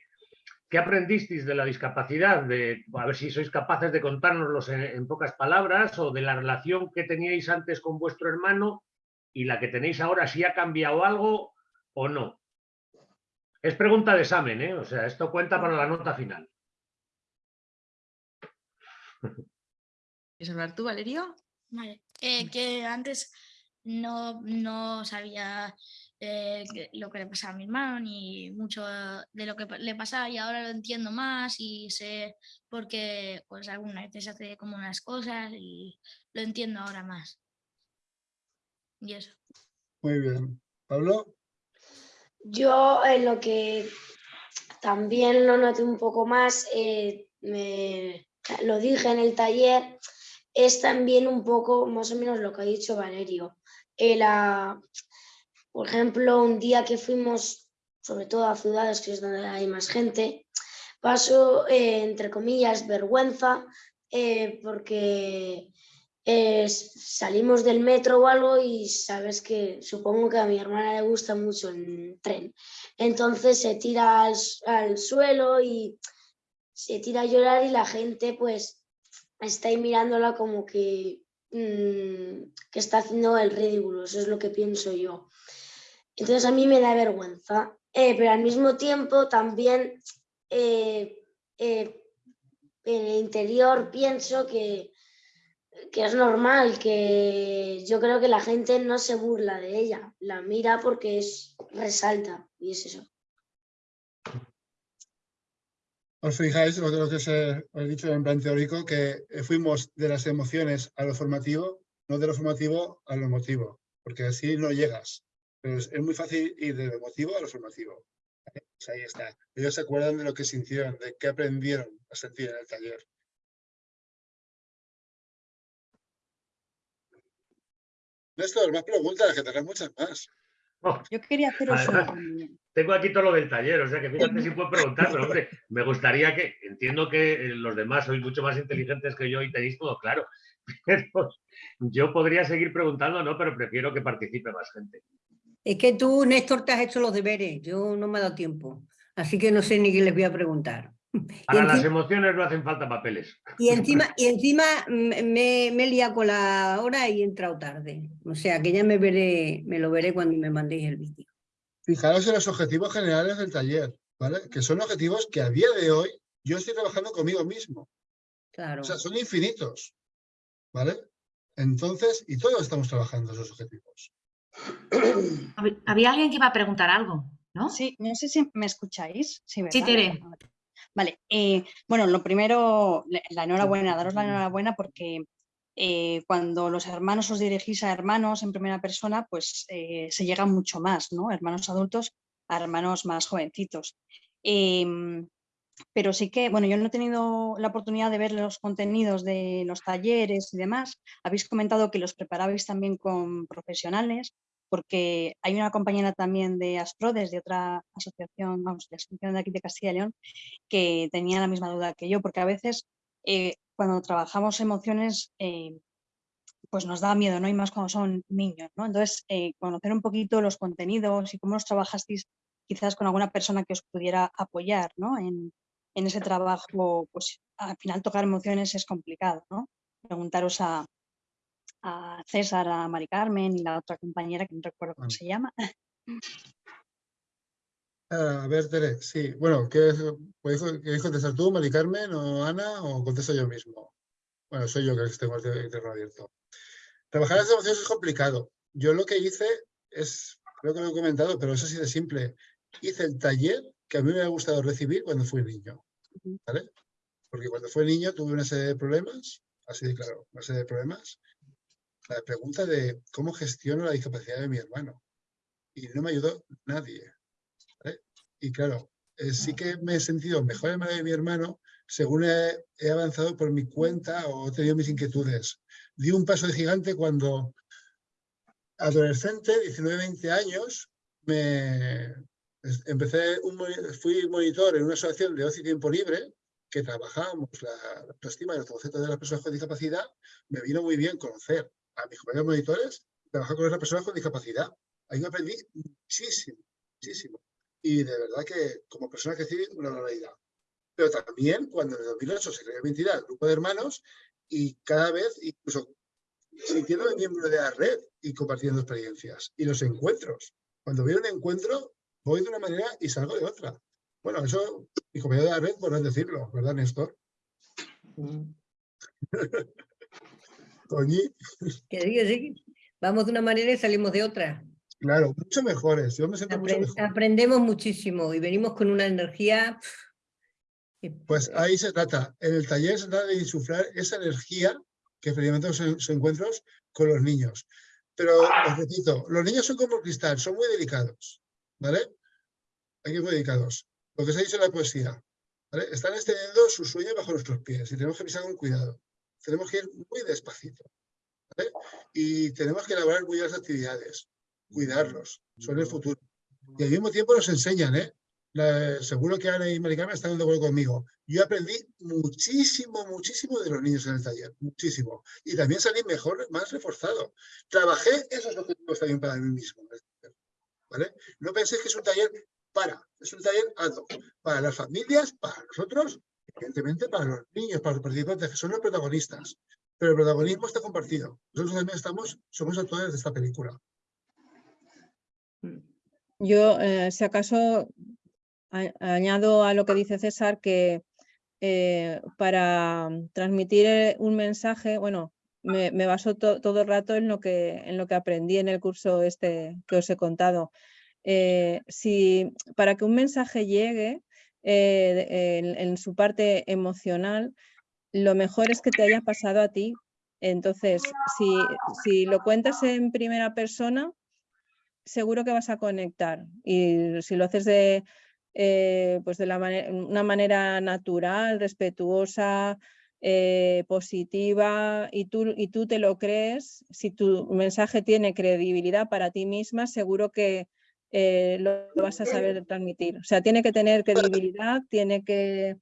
qué aprendisteis de la discapacidad? De, a ver si sois capaces de contárnoslos en pocas palabras o de la relación que teníais antes con vuestro hermano y la que tenéis ahora, si ha cambiado algo o no. Es pregunta de examen, ¿eh? O sea, esto cuenta para la nota final. ¿Quieres hablar tú, Valerio? Vale. Eh, que antes no, no sabía eh, lo que le pasaba a mi hermano ni mucho de lo que le pasaba y ahora lo entiendo más y sé por qué pues algunas veces hace como unas cosas y lo entiendo ahora más. Y eso. Muy bien. Pablo, Yo en lo que también lo noté un poco más, eh, me- lo dije en el taller, es también un poco más o menos lo que ha dicho Valerio. Eh, la- por ejemplo, un día que fuimos, sobre todo a ciudades, que es donde hay más gente, paso, eh, entre comillas, vergüenza, eh, porque salimos del metro o algo y sabes que supongo que a mi hermana le gusta mucho el tren. Entonces se tira al, al suelo y se tira a llorar y la gente pues está ahí mirándola como que, mm, que está haciendo el ridículo, eso es lo que pienso yo. Entonces a mí me da vergüenza, eh, pero al mismo tiempo también eh, eh, en el interior pienso que, que es normal, que yo creo que la gente no se burla de ella, la mira porque es, resalta y es eso. os fijáis lo, lo que os he, dicho en plan teórico, que fuimos de las emociones a lo formativo, no de lo formativo a lo emotivo, porque así no llegas. Es, muy fácil ir de lo emotivo a lo formativo. Pues ahí está. Ellos se acuerdan de lo que sintieron, de qué aprendieron a sentir en el taller. Néstor, más preguntas, que tendrás muchas más. Oh, Yo quería haceros una Además, tengo aquí todo lo del taller, o sea que fíjate si puedo preguntar, pero hombre, me gustaría que, entiendo que eh, los demás sois mucho más inteligentes que yo y tenéis todo claro, pero yo podría seguir preguntando, ¿no? Pero prefiero que participe más gente. Es que tú, Néstor, te has hecho los deberes. Yo no me ha dado tiempo. Así que no sé ni qué les voy a preguntar. Para las emociones no hacen falta papeles. y encima, y encima me, me he liado con la hora y he entrado tarde. O sea que ya me veré, me lo veré cuando me mandéis el vídeo. Fijaros en los objetivos generales del taller, ¿vale? Que son objetivos que a día de hoy yo estoy trabajando conmigo mismo. Claro. O sea, son infinitos, ¿vale? Entonces, y todos estamos trabajando esos objetivos. Hab- Había alguien que iba a preguntar algo, ¿no? Sí, no sé si me escucháis. Sí, Sí. Tere. Vale, eh, bueno, lo primero, la enhorabuena, daros la enhorabuena porque eh, cuando los hermanos os dirigís a hermanos en primera persona, pues eh, se llega mucho más, ¿no? Hermanos adultos a hermanos más jovencitos. Em, pero sí que, bueno, yo no he tenido la oportunidad de ver los contenidos de los talleres y demás. Habéis comentado que los preparabais también con profesionales, porque hay una compañera también de Asprodes, de otra asociación, vamos, de asociación de aquí de Castilla y León, que tenía la misma duda que yo, porque a veces eh, cuando trabajamos emociones, eh, pues nos da miedo, ¿no? Y más cuando son niños, ¿no? Entonces, eh, conocer un poquito los contenidos y cómo los trabajasteis quizás con alguna persona que os pudiera apoyar, ¿no? En, en ese trabajo, pues al final tocar emociones es complicado, ¿no? Preguntaros a, a César, a Mari Carmen y la otra compañera que no recuerdo cómo Ah. se llama. Ah, a ver, Tere, sí. Bueno, ¿qué, ¿puedes quieres contestar tú, Mari Carmen o Ana, o contesto yo mismo? Bueno, soy yo que tengo el teléfono abierto. Trabajar las emociones es complicado. Yo lo que hice es, creo que lo he comentado, pero es así de simple. Hice el taller que a mí me ha gustado recibir cuando fui niño. ¿Vale? Porque cuando fui niño tuve una serie de problemas, así de claro, una serie de problemas. La pregunta de cómo gestiono la discapacidad de mi hermano. Y no me ayudó nadie. ¿vale? Y claro, eh, sí que me he sentido mejor hermano de mi hermano según he, he avanzado por mi cuenta o he tenido mis inquietudes. Di un paso de gigante cuando adolescente, 19-20 años, me empecé un, fui monitor en una asociación de ocio y tiempo libre que trabajábamos la la autoestima y el concepto de las personas con discapacidad. Me vino muy bien conocer a mis compañeros monitores trabajar con otras personas con discapacidad. Ahí me aprendí muchísimo, muchísimo. Y de verdad que como persona crecí una barbaridad. Pero también cuando en el 2008 se creó mi entidad, el grupo de hermanos, y cada vez incluso sintiéndome miembro de la red y compartiendo experiencias. Y los encuentros. Cuando veo un encuentro, voy de una manera y salgo de otra. Bueno, eso, mi compañero de la red podrán decirlo, ¿verdad, Néstor? Toñi, Que sí, que sí. Vamos de una manera y salimos de otra. claro, mucho mejores. Yo me siento mucho mejor. aprendemos muchísimo y venimos con una energía. que, Pues eh, ahí se trata. En el taller se trata de insuflar esa energía que experimentan sus encuentros con los niños. Pero os repito, los niños son como el cristal, son muy delicados, ¿vale? Hay que ser muy delicados. Lo que se ha dicho en la poesía, ¿vale? Están extendiendo sus sueños bajo nuestros pies y tenemos que pisar con cuidado. Tenemos que ir muy despacito, ¿vale? Y tenemos que elaborar muy buenas actividades, cuidarlos, son el futuro. Y al mismo tiempo nos enseñan, ¿eh? Seguro que Ana y Maricarmen están de acuerdo conmigo. Yo aprendí muchísimo, muchísimo de los niños en el taller, muchísimo. Y también salí mejor, más reforzado. Trabajé esos objetivos también para mí mismo. ¿vale? No penséis que es un taller para, es un taller ad hoc, para las familias, para nosotros, evidentemente para los niños, para los participantes, que son los protagonistas. Pero el protagonismo está compartido. Nosotros también estamos, somos actores de esta película. Yo, eh, si acaso, añado a lo que dice César que eh, para transmitir eh, un mensaje, bueno, me, baso to- todo el rato en lo, que, en lo que aprendí en el curso este que os he contado. Si, para que un mensaje llegue eh, en, su parte emocional, lo mejor es que te haya pasado a ti. Entonces, si, si lo cuentas en primera persona, seguro que vas a conectar. Y si lo haces de, eh, pues de una manera natural, respetuosa, eh, positiva, y tú, y tú te lo crees, si tu mensaje tiene credibilidad para ti misma, seguro que eh, lo vas a saber transmitir. O sea, tiene que tener credibilidad, tiene que,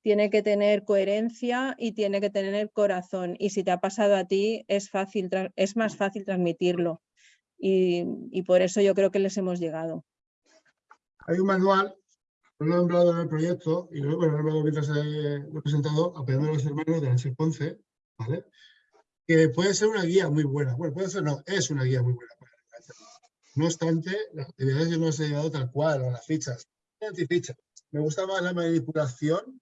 tiene que tener coherencia y tiene que tener corazón. Y si te ha pasado a ti, es, fácil, es más fácil transmitirlo y, y por eso yo creo que les hemos llegado. Hay un manual, lo he nombrado en el proyecto, y bueno, lo he nombrado mientras eh, lo he presentado, Apoyando a los hermanos de Nancy Ponce, ¿vale? Que puede ser una guía muy buena. Bueno, puede ser, no, es una guía muy buena. No obstante, las actividades yo no las he llevado tal cual, a las fichas. Me gusta más la manipulación,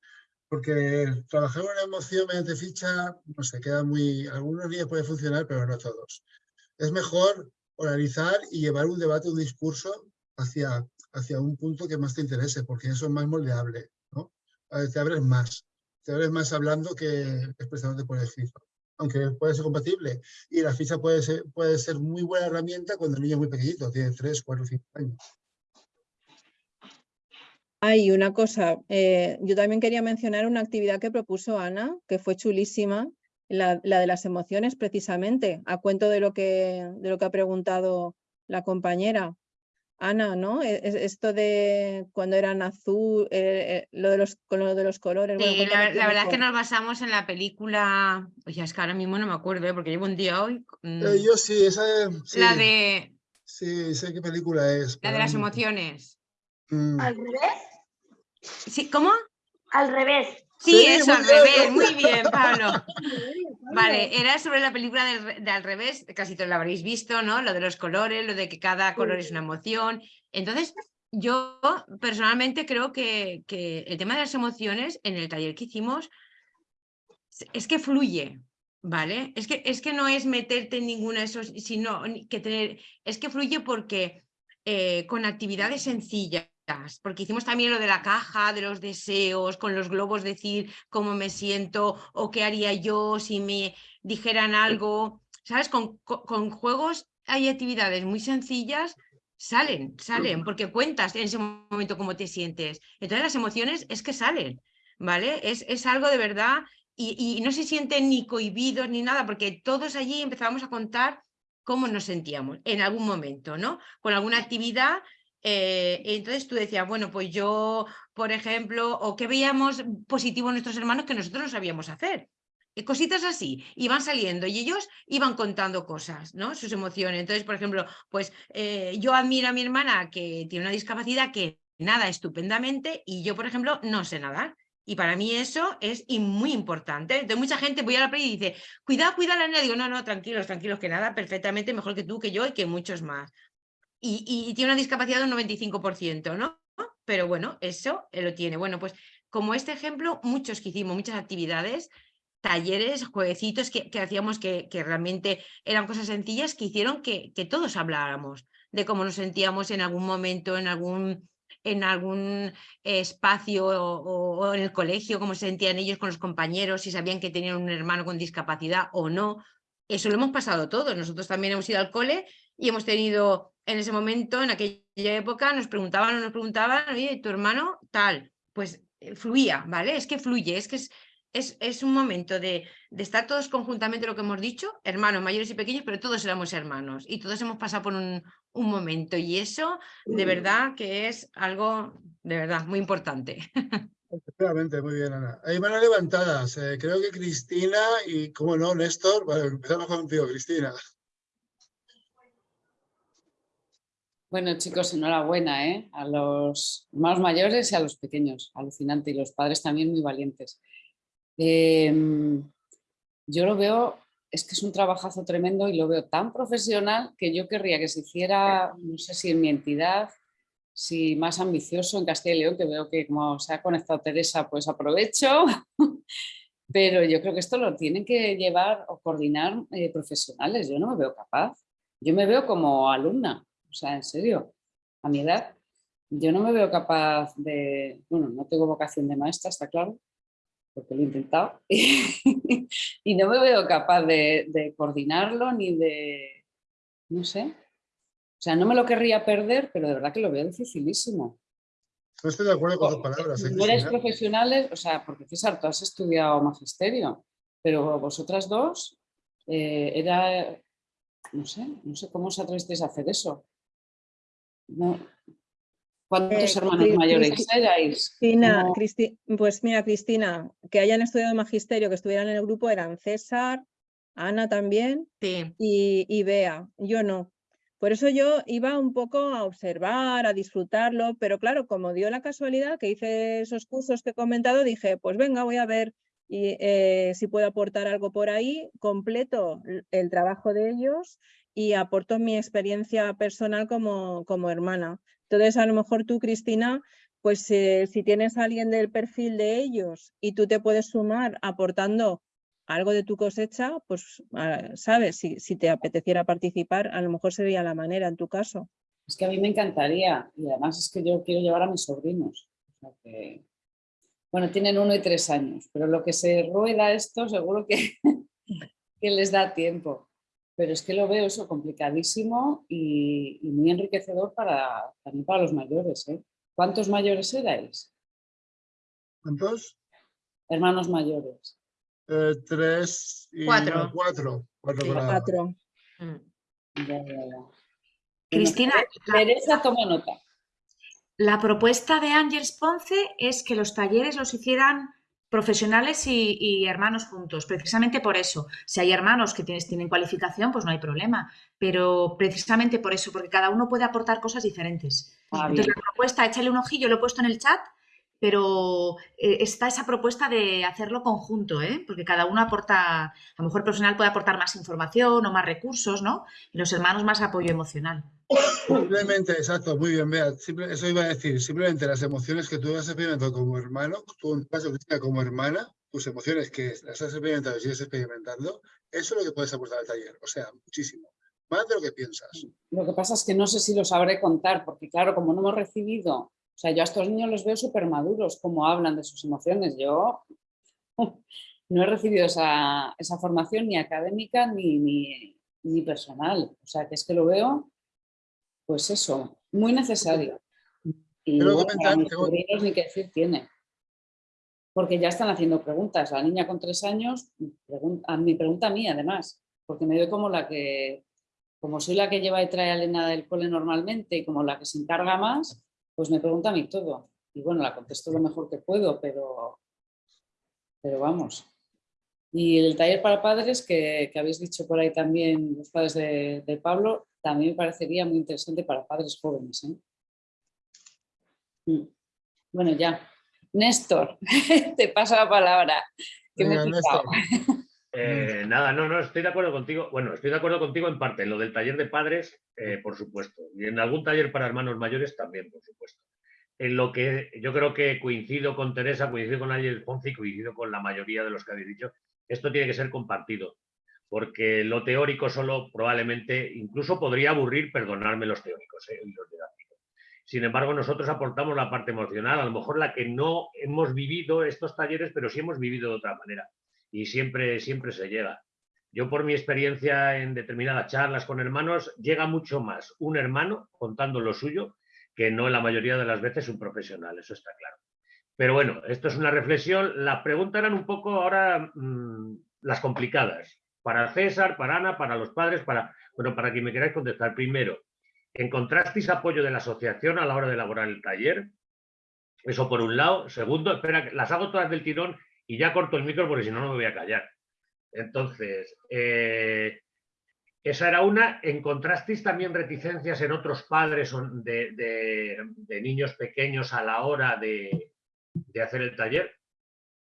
porque trabajar una emoción mediante ficha, no sé, queda muy... Algunos días puede funcionar, pero no todos. Es mejor organizar y llevar un debate, un discurso hacia, hacia un punto que más te interese, porque eso es más moldeable, ¿no? Te abres más, te abres más hablando que expresándote por escrito, aunque puede ser compatible. Y la ficha puede ser, puede ser muy buena herramienta cuando el niño es muy pequeñito, tiene 3, 4, 5 años. Hay una cosa, eh, yo también quería mencionar una actividad que propuso Ana, que fue chulísima, la, la de las emociones precisamente, a cuento de lo que, de lo que ha preguntado la compañera. Ana, ¿no? E- es- Esto de cuando eran azul, eh, eh, lo de los, con lo de los colores. Sí, la, verdad es que nos basamos en la película, oye, es que ahora mismo no me acuerdo, ¿eh? porque llevo un día hoy. Eh, yo sí, esa sí, la de sí, sé qué película es. la de las emociones. Mm. ¿Al revés? Sí, ¿cómo? Al revés. Sí, Sí, eso, al revés, muy bien, Pablo. Vale, era sobre la película de al revés, casi todos la habréis visto, ¿no? Lo de los colores, lo de que cada color es una emoción. Entonces, yo personalmente creo que, que el tema de las emociones en el taller que hicimos es que fluye, ¿vale? Es que, es que no es meterte en ninguna de esos, sino que tener, es que fluye porque eh, con actividades sencillas, porque hicimos también lo de la caja, de los deseos, con los globos decir cómo me siento o qué haría yo si me dijeran algo, ¿sabes? Con, co- con juegos hay actividades muy sencillas salen, salen, porque cuentas en ese momento cómo te sientes. Entonces las emociones es que salen, ¿vale? Es, es algo de verdad y, y no se sienten ni cohibidos ni nada, porque todos allí empezábamos a contar cómo nos sentíamos en algún momento, ¿no? Con alguna actividad eh, entonces tú decías, bueno, pues yo, por ejemplo, o que veíamos positivo en nuestros hermanos que nosotros no sabíamos hacer. Cositas así, iban saliendo y ellos iban contando cosas, ¿no? Sus emociones. Entonces, por ejemplo, pues eh, yo admiro a mi hermana que tiene una discapacidad que nada estupendamente y yo, por ejemplo, no sé nadar. Y para mí eso es muy importante. Entonces mucha gente voy a la playa y dice, cuidado, cuidado la niña. Digo, no, no, tranquilos, tranquilos, que nada perfectamente mejor que tú, que yo y que muchos más. Y, tiene una discapacidad de un 95%, ¿no? Pero bueno, eso lo tiene. Bueno, pues como este ejemplo, muchos que hicimos, muchas actividades, talleres, jueguecitos que, que hacíamos que, que, realmente eran cosas sencillas que hicieron que, que todos habláramos de cómo nos sentíamos en algún momento, en algún en algún espacio o, o, en el colegio, cómo se sentían ellos con los compañeros, si sabían que tenían un hermano con discapacidad o no. Eso lo hemos pasado todos. Nosotros también hemos ido al cole y hemos tenido en ese momento, en aquella época, nos preguntaban o nos preguntaban, oye, tu hermano tal, pues eh, fluía, ¿vale? Es que fluye, es que es, es, es un momento de, de, estar todos conjuntamente, lo que hemos dicho, hermanos mayores y pequeños, pero todos éramos hermanos y todos hemos pasado por un, un momento y eso de verdad que es algo de verdad muy importante. Efectivamente, muy bien, Ana. Hay manos levantadas. Eh, creo que Cristina y, como no, Néstor. Vale, empezamos contigo, Cristina. Bueno, chicos, enhorabuena ¿eh? a los más mayores y a los pequeños. Alucinante. Y los padres también muy valientes. Eh, yo lo veo, es que es un trabajazo tremendo y lo veo tan profesional que yo querría que se hiciera, no sé si en mi entidad, si más ambicioso en Castilla y León, que veo que como se ha conectado Teresa, pues aprovecho. Pero yo creo que esto lo tienen que llevar o coordinar eh, profesionales. Yo no me veo capaz. Yo me veo como alumna. O sea, en serio, a mi edad, yo no me veo capaz de... Bueno, no tengo vocación de maestra, está claro, porque lo he intentado, y no me veo capaz de, de, coordinarlo ni de, no sé, o sea, no me lo querría perder, pero de verdad que lo veo dificilísimo. No estoy de acuerdo con tus palabras. ¿eh, no eres profesionales, o sea, porque César, tú has estudiado magisterio, pero vosotras dos, eh, era, no sé, no sé cómo os atrevisteis a hacer eso. No, ¿Cuántos Eh, hermanos mayores erais? Cristina, ¿Cómo- Cristi- pues mira, Cristina, que hayan estudiado magisterio, que estuvieran en el grupo, eran César, Ana también Sí. y, y Bea. Yo no. Por eso yo iba un poco a observar, a disfrutarlo, pero claro, como dio la casualidad que hice esos cursos que he comentado, dije, pues venga, voy a ver y, eh, si puedo aportar algo por ahí, completo el trabajo de ellos y aporto mi experiencia personal como, como hermana. Entonces, a lo mejor tú, Cristina, pues eh, si tienes alguien del perfil de ellos y tú te puedes sumar aportando algo de tu cosecha, pues ah, sabes, si, si te apeteciera participar, a lo mejor sería la manera en tu caso. Es que a mí me encantaría y además es que yo quiero llevar a mis sobrinos. Bueno, tienen uno y tres años, pero lo que se rueda esto seguro que, que les da tiempo. Pero es que lo veo eso complicadísimo y, y muy enriquecedor para, también para los mayores. ¿eh? ¿Cuántos mayores erais? ¿Cuántos? Hermanos mayores. Eh, tres y Cuatro. cuatro. Cuatro Sí. con la- Cuatro. Mm. Ya, ya, ya. Cristina, Teresa, toma nota. La propuesta de Ángeles Ponce es que los talleres los hicieran profesionales y, y hermanos juntos, precisamente por eso. Si hay hermanos que tienes- tienen cualificación, pues no hay problema, pero precisamente por eso, porque cada uno puede aportar cosas diferentes. Ah, Entonces, bien. la propuesta, échale un ojillo, lo he puesto en el chat, pero eh, está esa propuesta de hacerlo conjunto, ¿eh? porque cada uno aporta, a lo mejor el profesional puede aportar más información o más recursos, ¿no? Y los hermanos más apoyo emocional. Simplemente, exacto, muy bien, Bea. Simple- eso iba a decir, simplemente las emociones que tú has experimentado como hermano, tú en caso, Cristina, como hermana, tus emociones que las has experimentado y sigues experimentando, eso es lo que puedes aportar al taller. O sea, muchísimo. Más de lo que piensas. Lo que pasa es que no sé si lo sabré contar, porque claro, como no hemos recibido, o sea, yo a estos niños los veo súper maduros, como hablan de sus emociones. Yo no he recibido esa, esa formación ni académica ni, ni, ni personal. O sea, que es que lo veo pues eso, muy necesario. Y Quiero bueno, mis sobrinos ni qué decir tiene. Porque ya están haciendo preguntas. La niña con tres años, a mi pregunta a mí además, porque me doy como la que, como soy la que lleva y trae a Elena del cole normalmente y como la que se encarga más, pues me pregunta a mí todo. Y bueno, la contesto lo mejor que puedo, pero, pero vamos. Y el taller para padres que, que habéis dicho por ahí también, los padres de, de Pablo, también me parecería muy interesante para padres jóvenes. ¿eh? Mm. Bueno, ya. Néstor, te paso la palabra. que me he. Néstor. Eh, nada, no, no, estoy de acuerdo contigo. Bueno, estoy de acuerdo contigo en parte. En lo del taller de padres, eh, por supuesto. Y en algún taller para hermanos mayores también, por supuesto. En lo que yo creo que coincido con Teresa, coincido con Ángel Ponce y coincido con la mayoría de los que habéis dicho. Esto tiene que ser compartido. Porque lo teórico solo probablemente, incluso podría aburrir, perdonarme los teóricos eh, y los didácticos. Sin embargo, nosotros aportamos la parte emocional, a lo mejor la que no hemos vivido estos talleres, pero sí hemos vivido de otra manera y siempre, siempre se llega. Yo por mi experiencia en determinadas charlas con hermanos, llega mucho más un hermano contando lo suyo que no la mayoría de las veces un profesional, eso está claro. Pero bueno, esto es una reflexión. Las preguntas eran un poco ahora mm, las complicadas. Para César, para Ana, para los padres, para, bueno, para quien me queráis contestar. Primero, ¿encontrasteis apoyo de la asociación a la hora de elaborar el taller? Eso por un lado. Segundo, espera, las hago todas del tirón y ya corto el micro porque si no, no me voy a callar. Entonces, eh, esa era una. ¿Encontrasteis también reticencias en otros padres de, niños pequeños a la hora de, hacer el taller?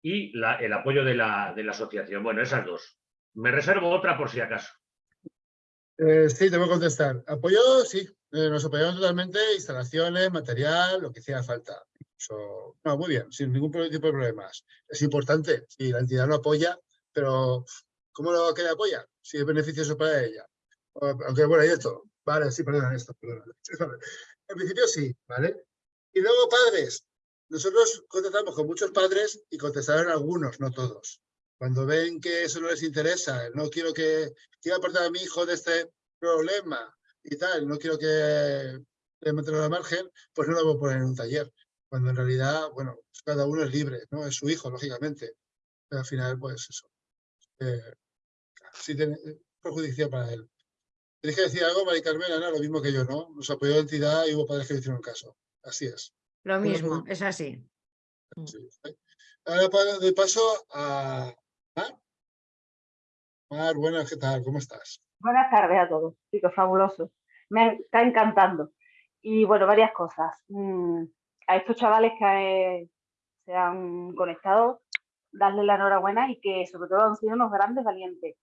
Y el apoyo de la, de la asociación. Bueno, esas dos. Me reservo otra por si acaso. Eh, sí, te voy a contestar. Apoyo, sí. Eh, nos apoyaron totalmente, instalaciones, material, lo que hiciera falta. No, muy bien, sin ningún tipo de problemas. Es importante, si la entidad lo apoya, pero ¿cómo lo que apoya? Si es beneficioso para ella. Aunque bueno, hay todo. Vale, sí, perdona esto, perdona. En principio sí, ¿vale? Y luego padres. Nosotros contactamos con muchos padres y contestaron algunos, no todos. Cuando ven que eso no les interesa, no quiero que quiero apartar a mi hijo de este problema y tal, no quiero que le mantenga al margen, pues no lo voy a poner en un taller. Cuando en realidad, bueno, pues cada uno es libre, ¿no? Es su hijo, lógicamente. Pero al final, pues eso. Eh, sí tiene es perjudicial para él. Tienes que decir algo, Mari Carmen, Ana, lo mismo que yo, ¿no? Nos apoyó la entidad y hubo padres que le hicieron caso. Así es. Lo mismo, es así. Sí, sí. Ahora doy paso a Mar. Mar, buenas, ¿qué tal? ¿Cómo estás? Buenas tardes a todos, chicos, fabuloso. Me está encantando. Y bueno, varias cosas. Mm, a estos chavales que eh, se han conectado, darles la enhorabuena y que sobre todo han sido unos grandes valientes.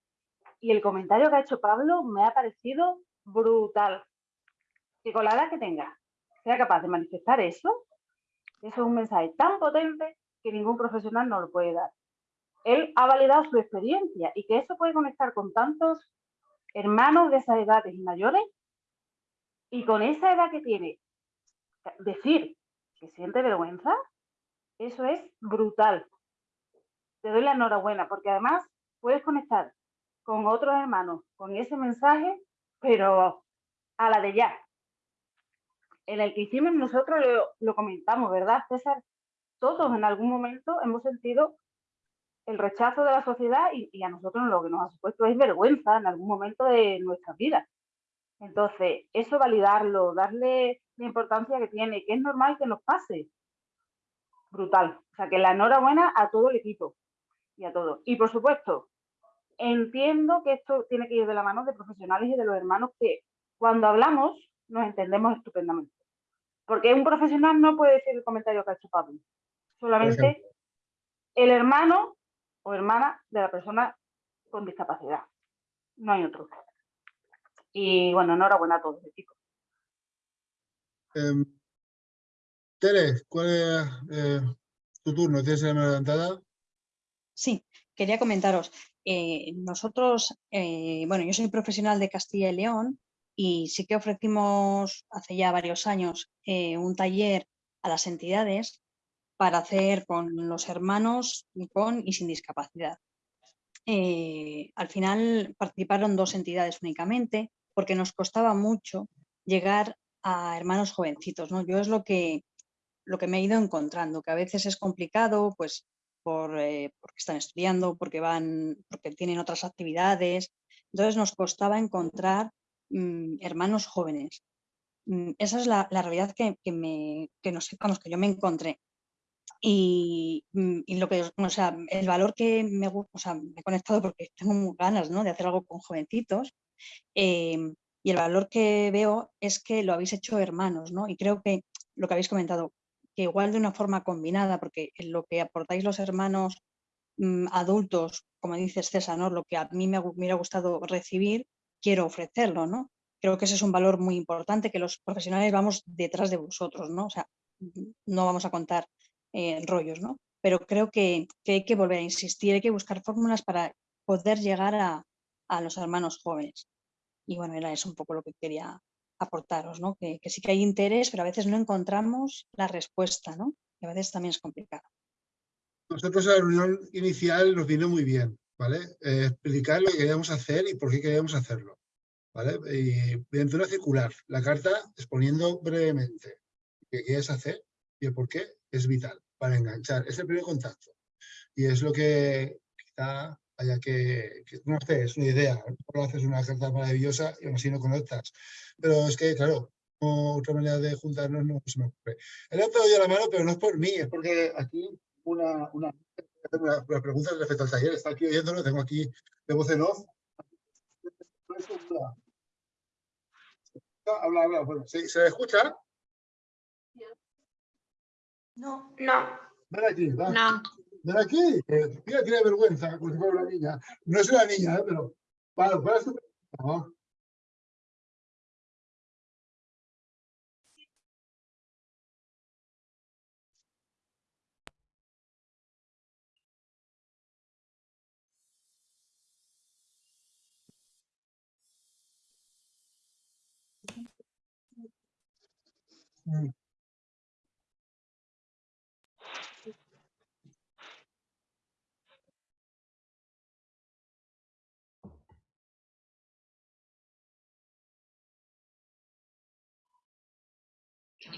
Y el comentario que ha hecho Pablo me ha parecido brutal. Que con la edad que tenga, sea capaz de manifestar eso, eso es un mensaje tan potente que ningún profesional no lo puede dar. Él ha validado su experiencia y que eso puede conectar con tantos hermanos de esas edades y mayores, y con esa edad que tiene, decir que siente vergüenza, eso es brutal. Te doy la enhorabuena, porque además puedes conectar con otros hermanos con ese mensaje, pero a la de ya. En el que hicimos nosotros lo, comentamos, ¿verdad, César? Todos en algún momento hemos sentido el rechazo de la sociedad y, y a nosotros lo que nos ha supuesto es vergüenza en algún momento de nuestras vidas. Entonces, eso validarlo, darle la importancia que tiene, que es normal que nos pase. Brutal. O sea, que la enhorabuena a todo el equipo y a todos. Y por supuesto, entiendo que esto tiene que ir de la mano de profesionales y de los hermanos que cuando hablamos nos entendemos estupendamente. Porque un profesional no puede decir el comentario que ha hecho Pablo. Solamente el hermano o hermana de la persona con discapacidad. No hay otro. Y bueno, enhorabuena a todos, chicos. Em, Tere, ¿cuál es eh, tu turno? ¿Tienes la mano levantada? Sí, quería comentaros. eh, nosotros, eh, bueno, yo soy profesional de Castilla y León y sí que ofrecimos hace ya varios años eh, un taller a las entidades para hacer con los hermanos con y sin discapacidad. Eh, al final participaron dos entidades únicamente porque nos costaba mucho llegar a hermanos jovencitos, ¿no? Yo es lo que, lo que me he ido encontrando, que a veces es complicado, pues por, eh, porque están estudiando, porque van, porque tienen otras actividades. Entonces nos costaba encontrar mm, hermanos jóvenes. Mm, esa es la, la realidad que, que, me, que, no sé, vamos, que yo me encontré. Y, mm, y, lo que, o sea, el valor que me, o sea, me he conectado porque tengo ganas ¿no? de hacer algo con jovencitos. Eh, y el valor que veo es que lo habéis hecho hermanos, ¿no? Y creo que lo que habéis comentado, que igual de una forma combinada, porque lo que aportáis los hermanos mmm, adultos, como dices César, ¿no? Lo que a mí me, me hubiera gustado recibir, quiero ofrecerlo, ¿no? Creo que ese es un valor muy importante, que los profesionales vamos detrás de vosotros, ¿no? O sea, no vamos a contar eh, rollos, ¿no? Pero creo que, que, hay que volver a insistir, hay que buscar fórmulas para poder llegar a, a los hermanos jóvenes. Y bueno, era eso un poco lo que quería aportaros, ¿no? Que, que, sí que hay interés, pero a veces no encontramos la respuesta, ¿no? Y a veces también es complicado. Nosotros a la reunión inicial nos vino muy bien, ¿vale? Eh, explicar lo que queríamos hacer y por qué queríamos hacerlo, ¿vale? Y mediante una circular, la carta exponiendo brevemente qué quieres hacer y el por qué es vital para enganchar. Es el primer contacto. Y es lo que quizá haya que, que no sé, es una idea, no haces una carta maravillosa y aún así no conectas. Pero es que, claro, no, otra manera de juntarnos no se me ocurre. Él ha pedido la mano, pero no es por mí, es porque aquí una, una, una, una pregunta respecto al taller, está aquí oyéndolo, tengo aquí de voz en off. Habla, habla, bueno, ¿se, ¿se escucha? No, no. Ven aquí, va. No. Ven aquí. Eh, mira, tiene vergüenza, como si fuera una niña. No es una niña, ¿eh? pero... ¿cuál es tu pregunta? Mm.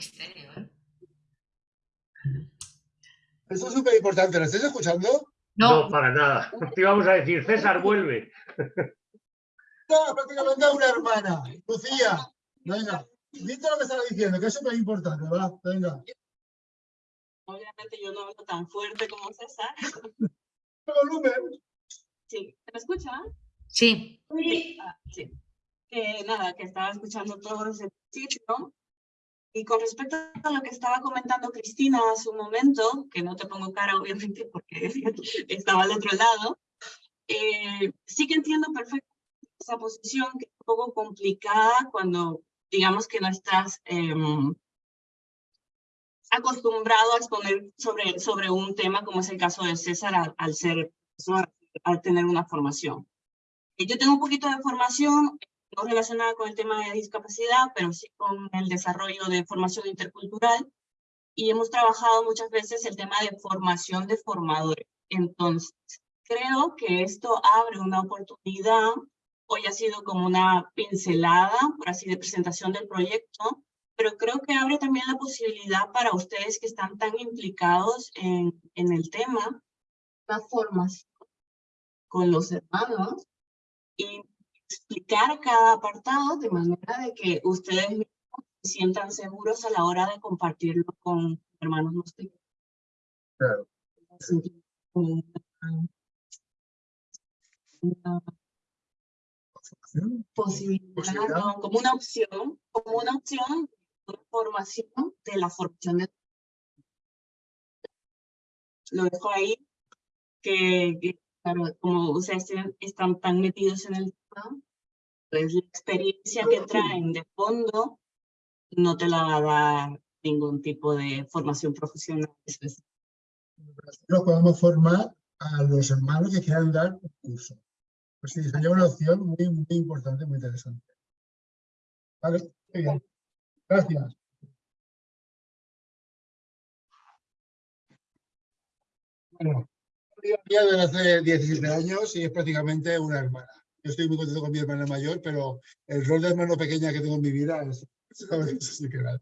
Misterio, ¿eh? Eso es súper importante. ¿Lo estáis escuchando? No. no, para nada. Te íbamos a decir, César, vuelve. No, prácticamente a una hermana. Lucía, venga. Dite lo que estaba diciendo, que es súper importante, ¿verdad? Venga. Obviamente yo no hablo tan fuerte como César. volumen? Sí, ¿me escucha? Sí. Sí. Ah, sí. Nada, que estaba escuchando todo ese sitio. Y con respecto a lo que estaba comentando Cristina hace un momento, que no te pongo cara obviamente porque estaba al otro lado, eh, sí que entiendo perfectamente esa posición que es un poco complicada cuando digamos que no estás eh, acostumbrado a exponer sobre, sobre un tema como es el caso de César al, al ser, al tener una formación. Yo tengo un poquito de formación no relacionada con el tema de discapacidad, pero sí con el desarrollo de formación intercultural. Y hemos trabajado muchas veces el tema de formación de formadores. Entonces, creo que esto abre una oportunidad, hoy ha sido como una pincelada, por así de presentación del proyecto, pero creo que abre también la posibilidad para ustedes que están tan implicados en, en el tema, la formación con los hermanos y explicar cada apartado de manera de que ustedes se sientan seguros a la hora de compartirlo con hermanos más pequeños. Claro. Una posibilidad, no, como una opción, como una opción de formación de la formación de lo dejo ahí que, que claro, como ustedes están tan metidos en el tema, pues la experiencia que traen de fondo no te la va a dar ningún tipo de formación profesional. Nosotros podemos formar a los hermanos que quieran dar un curso. Pues sí, sería una opción muy, muy importante, muy interesante. Vale, muy bien. Gracias. Bueno, hace 17 años y es prácticamente una hermana. Yo estoy muy contento con mi hermana mayor, pero el rol de hermano pequeña que tengo en mi vida es.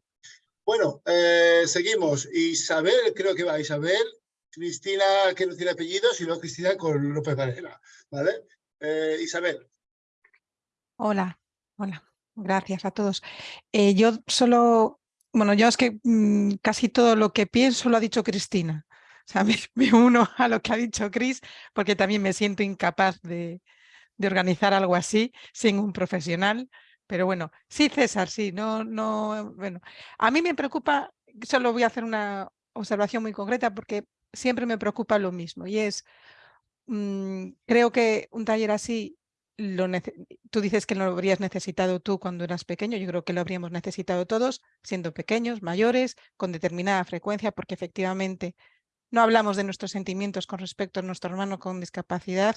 Bueno, eh, seguimos. Isabel, creo que va Isabel. Cristina, que no tiene apellidos, y luego Cristina con López Varela. ¿Vale? Eh, Isabel. Hola, hola. Gracias a todos. Eh, yo solo, bueno, yo es que mm, casi todo lo que pienso lo ha dicho Cristina. Sea, me, me uno a lo que ha dicho Cris, porque también me siento incapaz de, de organizar algo así sin un profesional. Pero bueno, sí, César, sí, no, no, bueno, a mí me preocupa, solo voy a hacer una observación muy concreta porque siempre me preocupa lo mismo y es, mm, creo que un taller así, lo tú dices que lo habrías necesitado tú cuando eras pequeño, yo creo que lo habríamos necesitado todos, siendo pequeños, mayores, con determinada frecuencia, porque efectivamente no hablamos de nuestros sentimientos con respecto a nuestro hermano con discapacidad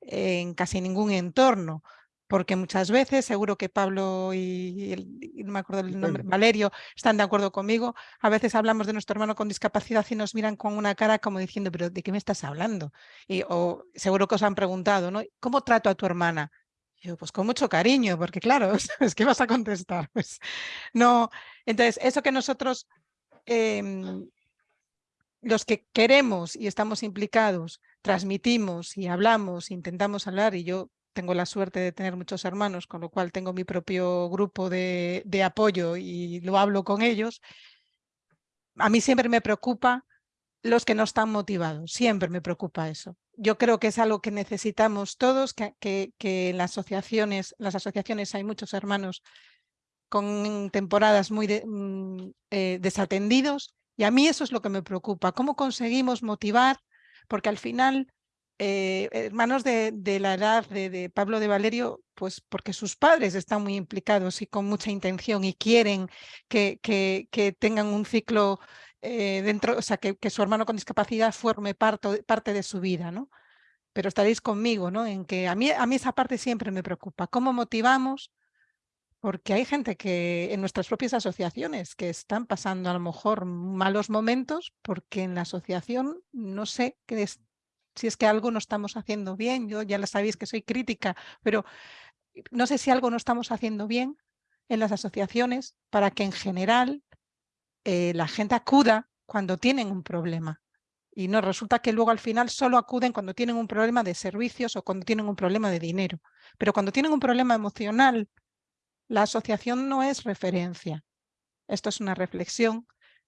en casi ningún entorno, porque muchas veces, seguro que Pablo y, no me acuerdo el nombre, Valerio, están de acuerdo conmigo, a veces hablamos de nuestro hermano con discapacidad y nos miran con una cara como diciendo, pero ¿de qué me estás hablando? Y, o seguro que os han preguntado, ¿no? ¿Cómo trato a tu hermana? yo, pues con mucho cariño, porque claro, es que vas a contestar. Pues no, entonces, eso que nosotros, em, los que queremos y estamos implicados, transmitimos y hablamos, intentamos hablar, y yo tengo la suerte de tener muchos hermanos, con lo cual tengo mi propio grupo de, apoyo y lo hablo con ellos. A mí siempre me preocupa los que no están motivados, siempre me preocupa eso. Yo creo que es algo que necesitamos todos, que, que, las asociaciones, las asociaciones hay muchos hermanos con temporadas muy mm, eh, desatendidos y a mí eso es lo que me preocupa, cómo conseguimos motivar, porque al final eh, hermanos de, la edad de, Pablo de Valerio, pues porque sus padres están muy implicados y con mucha intención y quieren que, tengan un ciclo eh, dentro, o sea, que, su hermano con discapacidad forme parte, parte de su vida, ¿no? Pero estaréis conmigo, ¿no? En que a mí, a mí esa parte siempre me preocupa. ¿Cómo motivamos? Porque hay gente que en nuestras propias asociaciones que están pasando a lo mejor malos momentos porque en la asociación no sé si es que algo no estamos haciendo bien, yo ya lo sabéis que soy crítica, pero no sé si algo no estamos haciendo bien en las asociaciones para que en general eh, la gente acuda cuando tienen un problema. Y no resulta que luego al final solo acuden cuando tienen un problema de servicios o cuando tienen un problema de dinero. Pero cuando tienen un problema emocional, la asociación no es referencia. Esto es una reflexión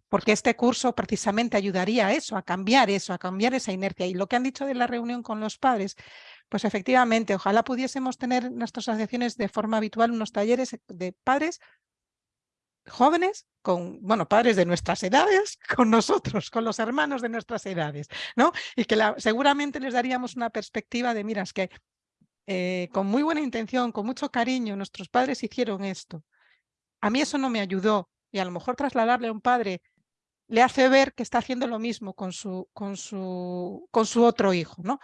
porque este curso precisamente ayudaría a eso, a cambiar eso, a cambiar esa inercia. Y lo que han dicho de la reunión con los padres, pues efectivamente, ojalá pudiésemos tener en nuestras asociaciones de forma habitual unos talleres de padres jóvenes con, bueno, padres de nuestras edades, con nosotros, con los hermanos de nuestras edades, ¿no? Y que seguramente les daríamos una perspectiva de, miras que eh, con muy buena intención, con mucho cariño, nuestros padres hicieron esto. A mí eso no me ayudó y a lo mejor trasladarle a un padre le hace ver que está haciendo lo mismo con su, con su, con su otro hijo. ¿no?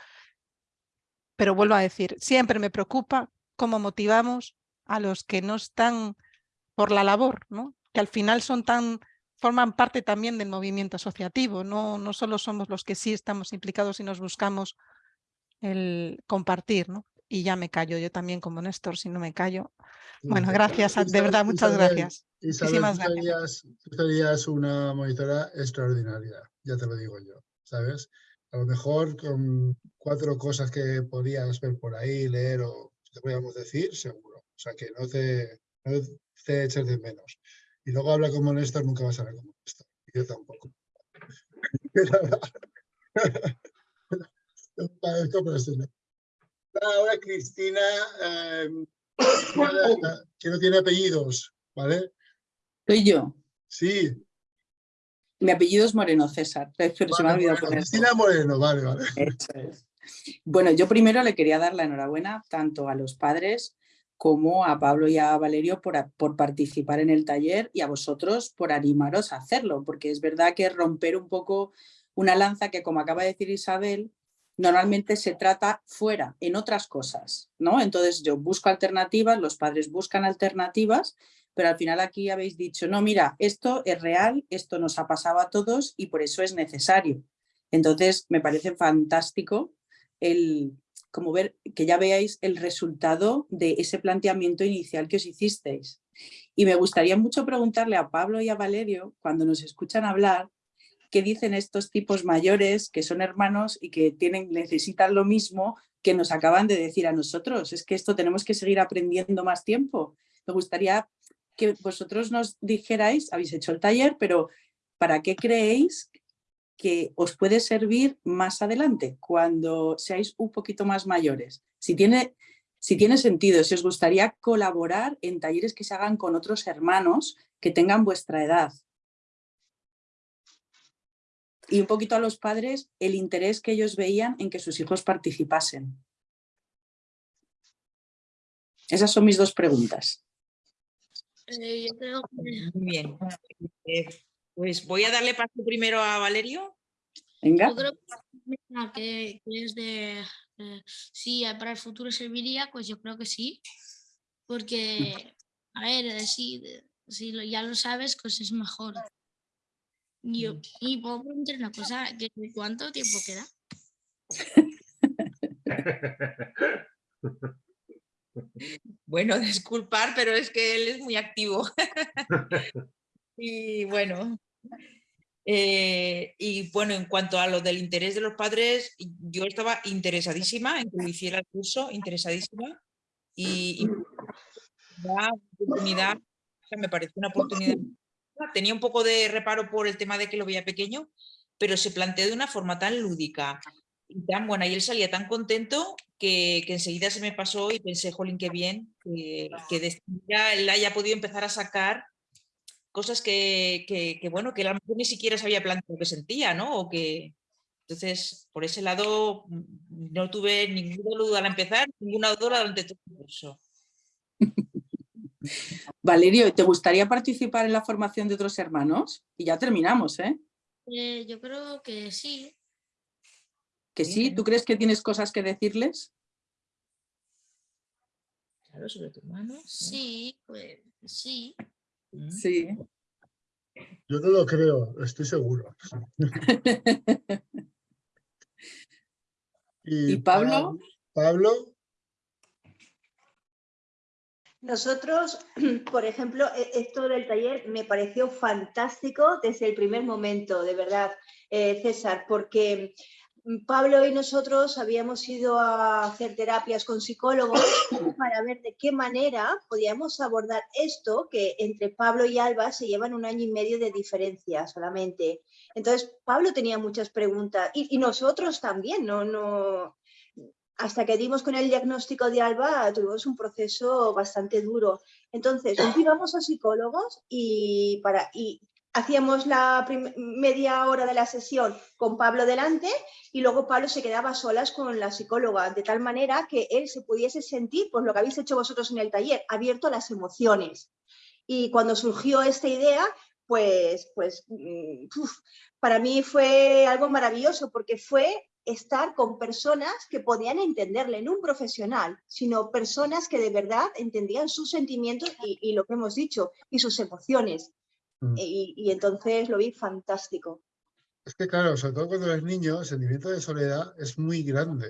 Pero vuelvo a decir, siempre me preocupa cómo motivamos a los que no están por la labor, ¿no? que al final son tan, forman parte también del movimiento asociativo, no, no solo somos los que sí estamos implicados y nos buscamos el compartir. ¿no? Y ya me callo, yo también como Néstor, si no me callo. Bueno, gracias, de verdad, muchas gracias. Isabel, tú serías, una monitora extraordinaria, ya te lo digo yo, ¿sabes? A lo mejor con cuatro cosas que podías ver por ahí, leer o te podíamos decir, seguro. O sea, que no te, no te eches de menos. Y luego habla como Néstor, nunca vas a ver como Néstor. Yo tampoco. Ahora Cristina, em, que no tiene apellidos, ¿vale? Soy yo. Sí. Mi apellido es Moreno César, pero se me ha olvidado poner. Cristina Moreno, vale, vale. Bueno, yo primero le quería dar la enhorabuena tanto a los padres como a Pablo y a Valerio por, por, participar en el taller y a vosotros por animaros a hacerlo, porque es verdad que romper un poco una lanza que, como acaba de decir Isabel, normalmente se trata fuera, en otras cosas, ¿no? Entonces yo busco alternativas, los padres buscan alternativas pero al final aquí habéis dicho, no, mira, esto es real, esto nos ha pasado a todos y por eso es necesario. Entonces me parece fantástico el, como ver, que ya veáis el resultado de ese planteamiento inicial que os hicisteis. Y me gustaría mucho preguntarle a Pablo y a Valerio, cuando nos escuchan hablar, qué dicen estos tipos mayores que son hermanos y que tienen, necesitan lo mismo que nos acaban de decir a nosotros. Es que esto tenemos que seguir aprendiendo más tiempo. Me gustaría que vosotros nos dijerais, habéis hecho el taller, pero ¿para qué creéis que os puede servir más adelante, cuando seáis un poquito más mayores? Si tiene, si tiene sentido, si os gustaría colaborar en talleres que se hagan con otros hermanos que tengan vuestra edad. Y un poquito a los padres, el interés que ellos veían en que sus hijos participasen. Esas son mis dos preguntas. Eh, yo creo que... Muy bien. Eh, pues voy a darle paso primero a Valerio. Venga. Yo creo que, que es de eh, si para el futuro serviría, pues yo creo que sí. Porque, a ver, eh, si, si lo- ya lo sabes, pues es mejor. Y, yo- y puedo preguntar una cosa, ¿que ¿cuánto tiempo queda? Bueno, disculpar, pero es que él es muy activo. y bueno, eh, y bueno, en cuanto a lo del interés de los padres, yo estaba interesadísima en que hiciera el curso, interesadísima. Y, y una oportunidad, o sea, me pareció una oportunidad. Tenía un poco de reparo por el tema de que lo veía pequeño, pero se planteó de una forma tan lúdica y tan buena y él salía tan contento que, enseguida se me pasó y pensé, jolín, qué bien, que, esta manera él haya podido empezar a sacar cosas que, bueno, que él ni siquiera se había planteado que sentía, ¿no? O que, entonces, por ese lado, mm, no tuve ninguna duda al empezar, ninguna duda durante todo el curso. Valerio, ¿te gustaría participar en la formación de otros hermanos? Y ya terminamos, ¿eh? Eh, yo creo que sí. ¿Que sí? ¿Tú crees que tienes cosas que decirles? Claro, sobre tu hermano. Sí, pues sí. Sí. Yo no lo creo, estoy seguro. ¿Y Pablo? Pablo, Nosotros, por ejemplo, e- esto del taller me pareció fantástico desde el primer momento, de verdad, eh, César, porque mm, Pablo y nosotros habíamos ido a hacer terapias con psicólogos para ver de qué manera podíamos abordar esto, que entre Pablo y Alba se llevan un año y medio de diferencia solamente. Entonces, Pablo tenía muchas preguntas y, y nosotros también, no, no, hasta que dimos con el diagnóstico de Alba, tuvimos un proceso bastante duro. Entonces, íbamos a psicólogos y, para, y hacíamos la media hora de la sesión con Pablo delante y luego Pablo se quedaba solas con la psicóloga, de tal manera que él se pudiese sentir, pues lo que habéis hecho vosotros en el taller, abierto a las emociones. Y cuando surgió esta idea, pues, pues mm, para mí fue algo maravilloso porque fue estar con personas que podían entenderle, no un profesional, sino personas que de verdad entendían sus sentimientos y, y lo que hemos dicho, y sus emociones. Mm. Y, y entonces lo vi fantástico. es que claro, sobre todo cuando eres niño, el sentimiento de soledad es muy grande,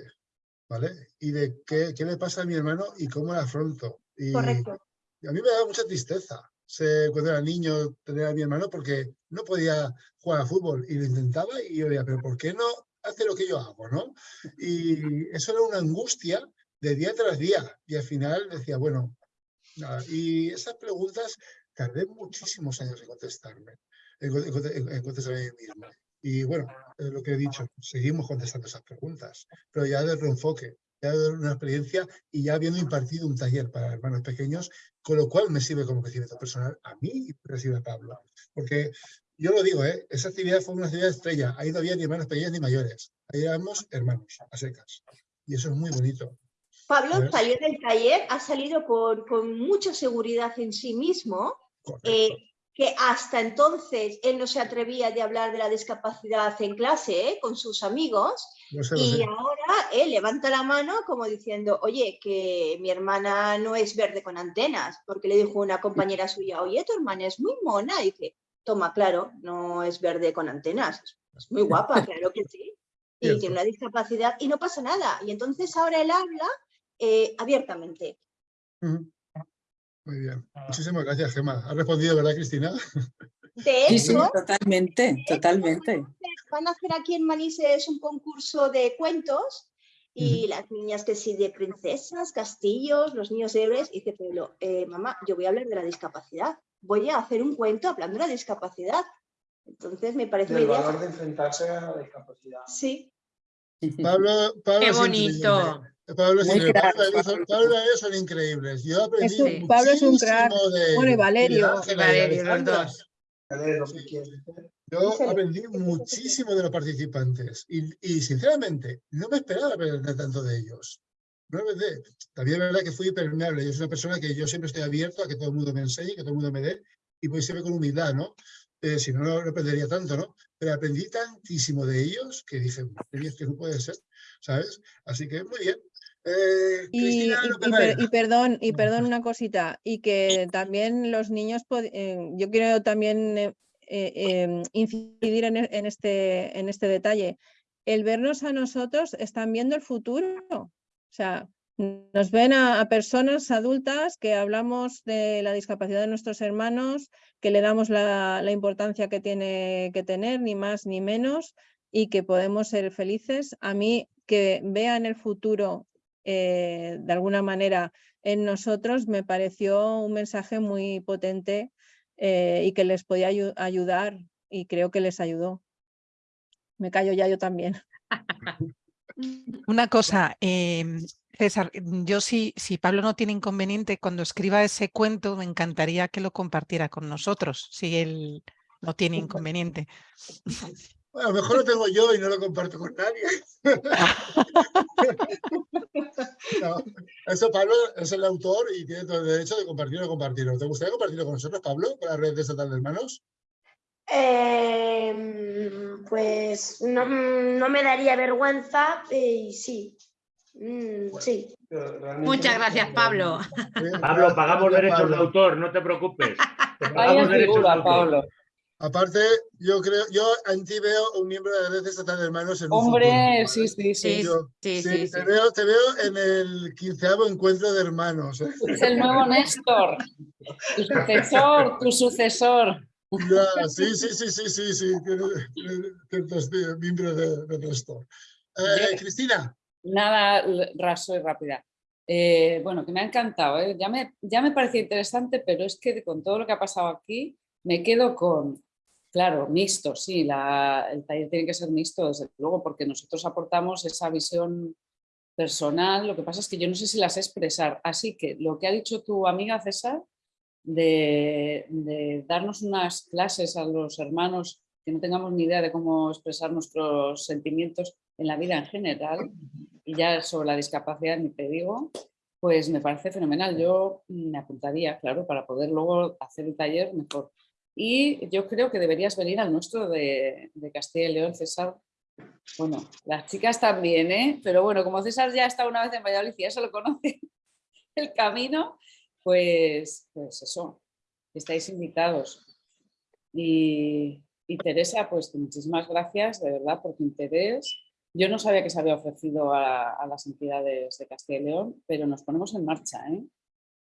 ¿vale? Y de qué, qué le pasa a mi hermano y cómo lo afronto. Y, Correcto. y a mí me daba mucha tristeza se- cuando era niño tener a mi hermano porque no podía jugar a fútbol y lo intentaba y yo decía, pero ¿por qué no hace lo que yo hago, no? Y eso era una angustia de día tras día y al final decía, bueno, nada. Y esas preguntas tardé muchísimos años en contestarme, en, con- en conte- en- en contestarme a mí mismo. Y bueno, lo que he dicho, seguimos contestando esas preguntas, pero ya desde otro enfoque, ya de una experiencia y ya habiendo impartido un taller para hermanos pequeños, con lo cual me sirve como crecimiento personal a mí y me sirve a Pablo. Porque yo lo digo, ¿eh? esa actividad fue una actividad estrella, ahí no había ni hermanos pequeños ni mayores, ahí éramos hermanos, a secas. Y eso es muy bonito. Pablo salió del taller, ha salido con, con mucha seguridad en sí mismo, eh, que hasta entonces él no se atrevía de hablar de la discapacidad en clase eh, con sus amigos Lo sé, y sé. ahora él levanta la mano como diciendo, oye, que mi hermana no es verde con antenas, porque le dijo una compañera suya, oye, tu hermana es muy mona, y dice, toma, claro, no es verde con antenas, es muy guapa, claro que sí. y Cierto. tiene una discapacidad y no pasa nada. Y entonces ahora él habla eh, abiertamente. Muy bien. Muchísimas gracias, Gemma. ¿Has respondido, verdad, Cristina? De Sí, sí, hecho, totalmente, totalmente. van a hacer aquí en Manises un concurso de cuentos y las niñas que sí de princesas, castillos, los niños héroes, y dice Pablo, eh, mamá, yo voy a hablar de la discapacidad, voy a hacer un cuento hablando de la discapacidad. Entonces me parece una Del idea. valor de enfrentarse a la discapacidad. Sí. Pablo, Pablo Qué bonito. Pablo, crack, Pablo, Pablo, Pablo y ellos son increíbles. Yo aprendí Es un- Pablo es un crack. de Bueno, y ellos. Valerio. de los dos. Yo aprendí muchísimo de los participantes y, y, sinceramente no me esperaba aprender tanto de ellos. No También es verdad que fui permeable. Yo soy una persona que yo siempre estoy abierto a que todo el mundo me enseñe, que todo el mundo me dé y voy siempre con humildad, ¿no? Eh, si no, no aprendería tanto, ¿no? Pero aprendí tantísimo de ellos que dije, "Madre mía, es que no puede ser, ¿sabes? Así que muy bien. Eh, Y, y- y per- Varela. y perdón, y perdón una cosita, y que también los niños, eh, yo quiero también eh, eh, em, incidir en, e- en este, en este detalle. El vernos a nosotros están viendo el futuro. O sea, nos ven a, personas adultas que hablamos de la discapacidad de nuestros hermanos, que le damos la, importancia que tiene que tener, ni más ni menos, y que podemos ser felices. A mí, que vean el futuro eh, de alguna manera en nosotros, me pareció un mensaje muy potente eh, y que les podía ayu- ayudar y creo que les ayudó. Me callo ya yo también. Una cosa, em, César, mm, yo sí, si Pablo no tiene inconveniente, cuando escriba ese cuento, me encantaría que lo compartiera con nosotros, si él no tiene inconveniente. Bueno, a lo mejor lo tengo yo y no lo comparto con nadie. No, eso Pablo es el autor y tiene todo el derecho de compartirlo o compartirlo. ¿Te gustaría compartirlo con nosotros, Pablo, con la red de Estatal de Hermanos? Em, pues no, no me daría vergüenza eh, y sí. Mm, sí. Muchas gracias, Pablo. Pablo, pagamos derechos de Pablo. autor, no te preocupes. Te pagamos derechos de figura, autor. Pablo. Aparte, yo creo, yo en ti veo un miembro de la red de Estatal de Hermanos en Hombre, futuro, sí, sí, sí. Sí, Yo- sí, sí, sí, te, sí. Veo, te veo en el quinceavo encuentro de hermanos. ¿eh? Es el nuevo Néstor. Tu sucesor, tu sucesor. Ya, sí, sí, sí, sí, sí, sí, tiene, ciertos de, de Néstor. Eh, Cristina, Nada raso y rápida. Eh, bueno, que me ha encantado. ¿eh? Ya, me, ya me parecía interesante, pero es que con todo lo que ha pasado aquí, me quedo con, claro, mixto, sí, la- el taller tiene que ser mixto, desde luego, porque nosotros aportamos esa visión personal. Lo que pasa es que yo no sé si la sé expresar. Así que lo que ha dicho tu amiga César, de, darnos unas clases a los hermanos que no tengamos ni idea de cómo expresar nuestros sentimientos en la vida en general, y ya sobre la discapacidad ni te digo, pues me parece fenomenal. Yo me apuntaría, claro, para poder luego hacer el taller mejor. Y yo creo que deberías venir al nuestro de, de Castilla y León, César. Bueno, las chicas también, ¿eh? Pero bueno, como César ya está una vez en Valladolid y ya se lo conoce el camino, pues, pues eso, estáis invitados. Y, y Teresa, pues muchísimas gracias, de verdad, por tu interés. Yo no sabía que se había ofrecido a, a las entidades de Castilla y León, pero nos ponemos en marcha. ¿eh?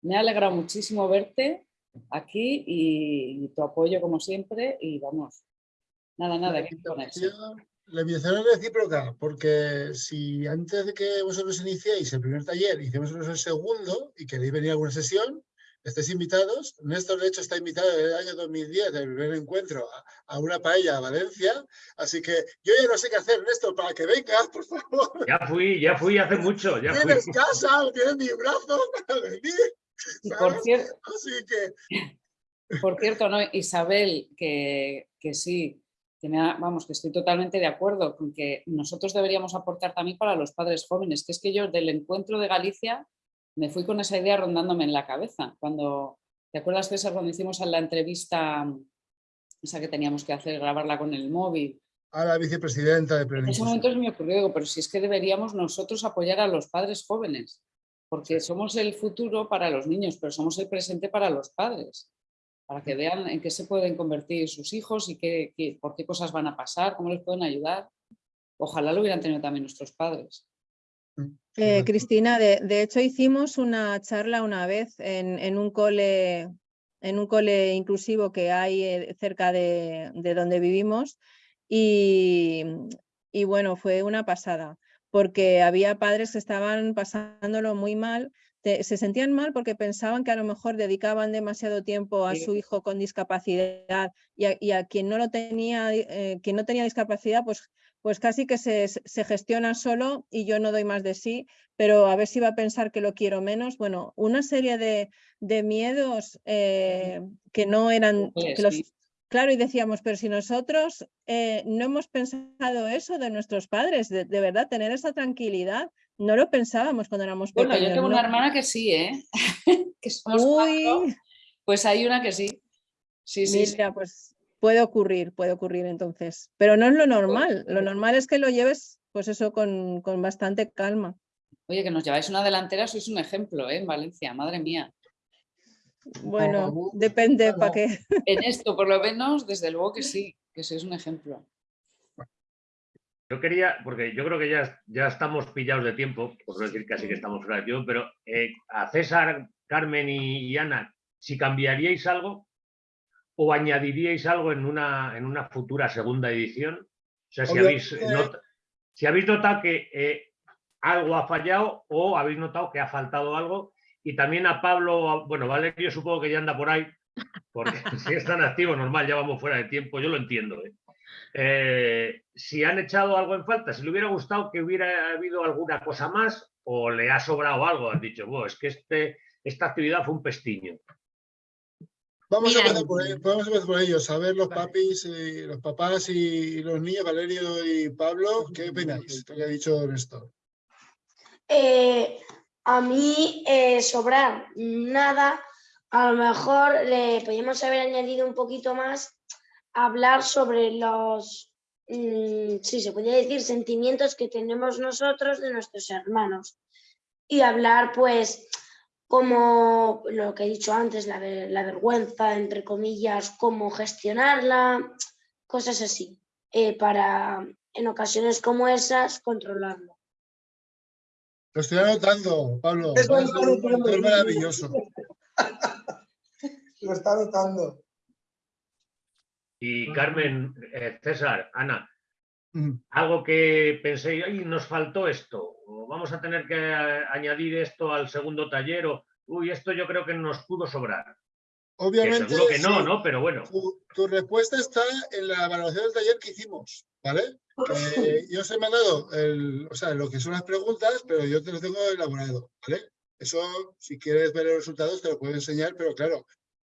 Me ha alegrado muchísimo verte aquí y, y tu apoyo como siempre y vamos, nada, nada, hay que ponerse. La invitación es recíproca, porque si antes de que vosotros iniciéis el primer taller, hicimos el segundo y queréis venir a alguna sesión, estáis invitados. Néstor, de hecho, está invitado en el año 2010, el primer encuentro, a, una paella a Valencia. Así que yo ya no sé qué hacer, Néstor, para que vengas, por favor. Ya fui, ya fui hace mucho, ya fui. Tienes casa, tienes mi brazo para venir. Por cierto, Así que Por cierto, ¿no? Isabel, que, que sí, que me ha- vamos, que estoy totalmente de acuerdo con que nosotros deberíamos aportar también para los padres jóvenes, que es que yo del encuentro de Galicia me fui con esa idea rondándome en la cabeza. Cuando, ¿te acuerdas, César, cuando hicimos la entrevista, esa que teníamos que hacer, grabarla con el móvil? a la vicepresidenta de En ese Plenitud. momento se me ocurrió, digo, pero si es que deberíamos nosotros apoyar a los padres jóvenes, porque somos el futuro para los niños, pero somos el presente para los padres, para que vean en qué se pueden convertir sus hijos y qué, qué- por qué cosas van a pasar, cómo les pueden ayudar. ojalá lo hubieran tenido también nuestros padres. Eh, Cristina, de, de hecho hicimos una charla una vez en, en un cole en un cole inclusivo que hay eh, cerca de, de donde vivimos y, y bueno, fue una pasada porque había padres que estaban pasándolo muy mal, te- se sentían mal porque pensaban que a lo mejor dedicaban demasiado tiempo a Sí. su hijo con discapacidad y a, y a quien no lo tenía, eh, quien no tenía discapacidad, pues, pues casi que se, se gestiona solo y yo no doy más de sí, pero a ver si va a pensar que lo quiero menos. Bueno, una serie de, de miedos eh, que no eran, que los, sí. Claro, y decíamos, pero si nosotros eh, no hemos pensado eso de nuestros padres, de, de verdad, tener esa tranquilidad, no lo pensábamos cuando éramos Bueno, pequeños. yo tengo no. una hermana que sí, ¿eh? que somos cuatro, Uy, pues hay una que sí. Sí, sí, pues puede ocurrir, puede ocurrir entonces, pero no es lo normal, lo normal es que lo lleves, pues eso, con, con bastante calma. Oye, que nos lleváis una delantera, sois un ejemplo, ¿eh? En Valencia, madre mía. Bueno, depende para qué. En esto, por lo menos, desde luego que sí, que sois un ejemplo. Yo quería, porque yo creo que ya, ya estamos pillados de tiempo, por no decir casi que estamos fuera de tiempo, pero eh, a César, Carmen y, y Ana, si cambiaríais algo o añadiríais algo en una, en una futura segunda edición, o sea, si Obvio, habéis, eh, not- si habéis notado que eh, algo ha fallado o habéis notado que ha faltado algo, y también a Pablo, bueno, Valerio supongo que ya anda por ahí, porque si es tan activo, normal, ya vamos fuera de tiempo, yo lo entiendo. ¿eh? Eh, si han echado algo en falta, si le hubiera gustado que hubiera habido alguna cosa más o le ha sobrado algo, has dicho, "Buah, es que este, esta actividad fue un pestiño. Vamos a empezar por, vamos a empezar por ellos, a ver los papis, y los papás y los niños, Valerio y Pablo, ¿qué opináis? Lo que ha dicho Néstor. Eh, a mí eh, sobrar nada, a lo mejor le podríamos haber añadido un poquito más, hablar sobre los, mm, sí, se podría decir, sentimientos que tenemos nosotros de nuestros hermanos. Y hablar, pues, como lo que he dicho antes, la, ver- la vergüenza, entre comillas, cómo gestionarla, cosas así, eh, para en ocasiones como esas controlarlo. Lo estoy anotando, Pablo. Va a lo está anotando. mentor maravilloso. Lo está notando. Y Carmen, eh, César, Ana, Mm. algo que penséis, "Ay, nos faltó esto, o vamos a tener que eh, añadir esto al segundo taller, o uy, esto yo creo que nos pudo sobrar. Que Obviamente, seguro que no, sí. ¿no? Pero bueno. Tu, tu respuesta está en la evaluación del taller que hicimos, ¿vale? Eh, yo os he mandado el, o sea, lo que son las preguntas, pero yo te lo tengo elaborado, ¿vale? Eso, si quieres ver los resultados, te lo puedo enseñar, pero claro,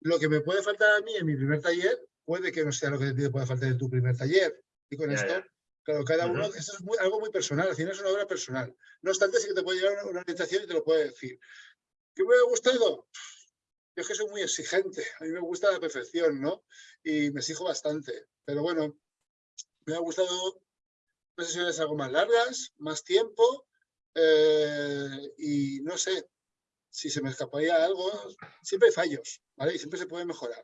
lo que me puede faltar a mí en mi primer taller, puede que no sea lo que te pueda faltar en tu primer taller. Y con Ya, esto, ya. claro, cada uno, eso es muy- algo muy personal, al final es una obra personal. No obstante, sí que te puede llevar una, una orientación y te lo puede decir. ¿Qué me ha gustado? Yo es que soy muy exigente, a mí me gusta la perfección, ¿no? Y me exijo bastante. Pero bueno, me ha gustado unas sesiones algo más largas, más tiempo, eh, y no sé si se me escaparía algo. Siempre hay fallos, ¿vale? Y siempre se puede mejorar.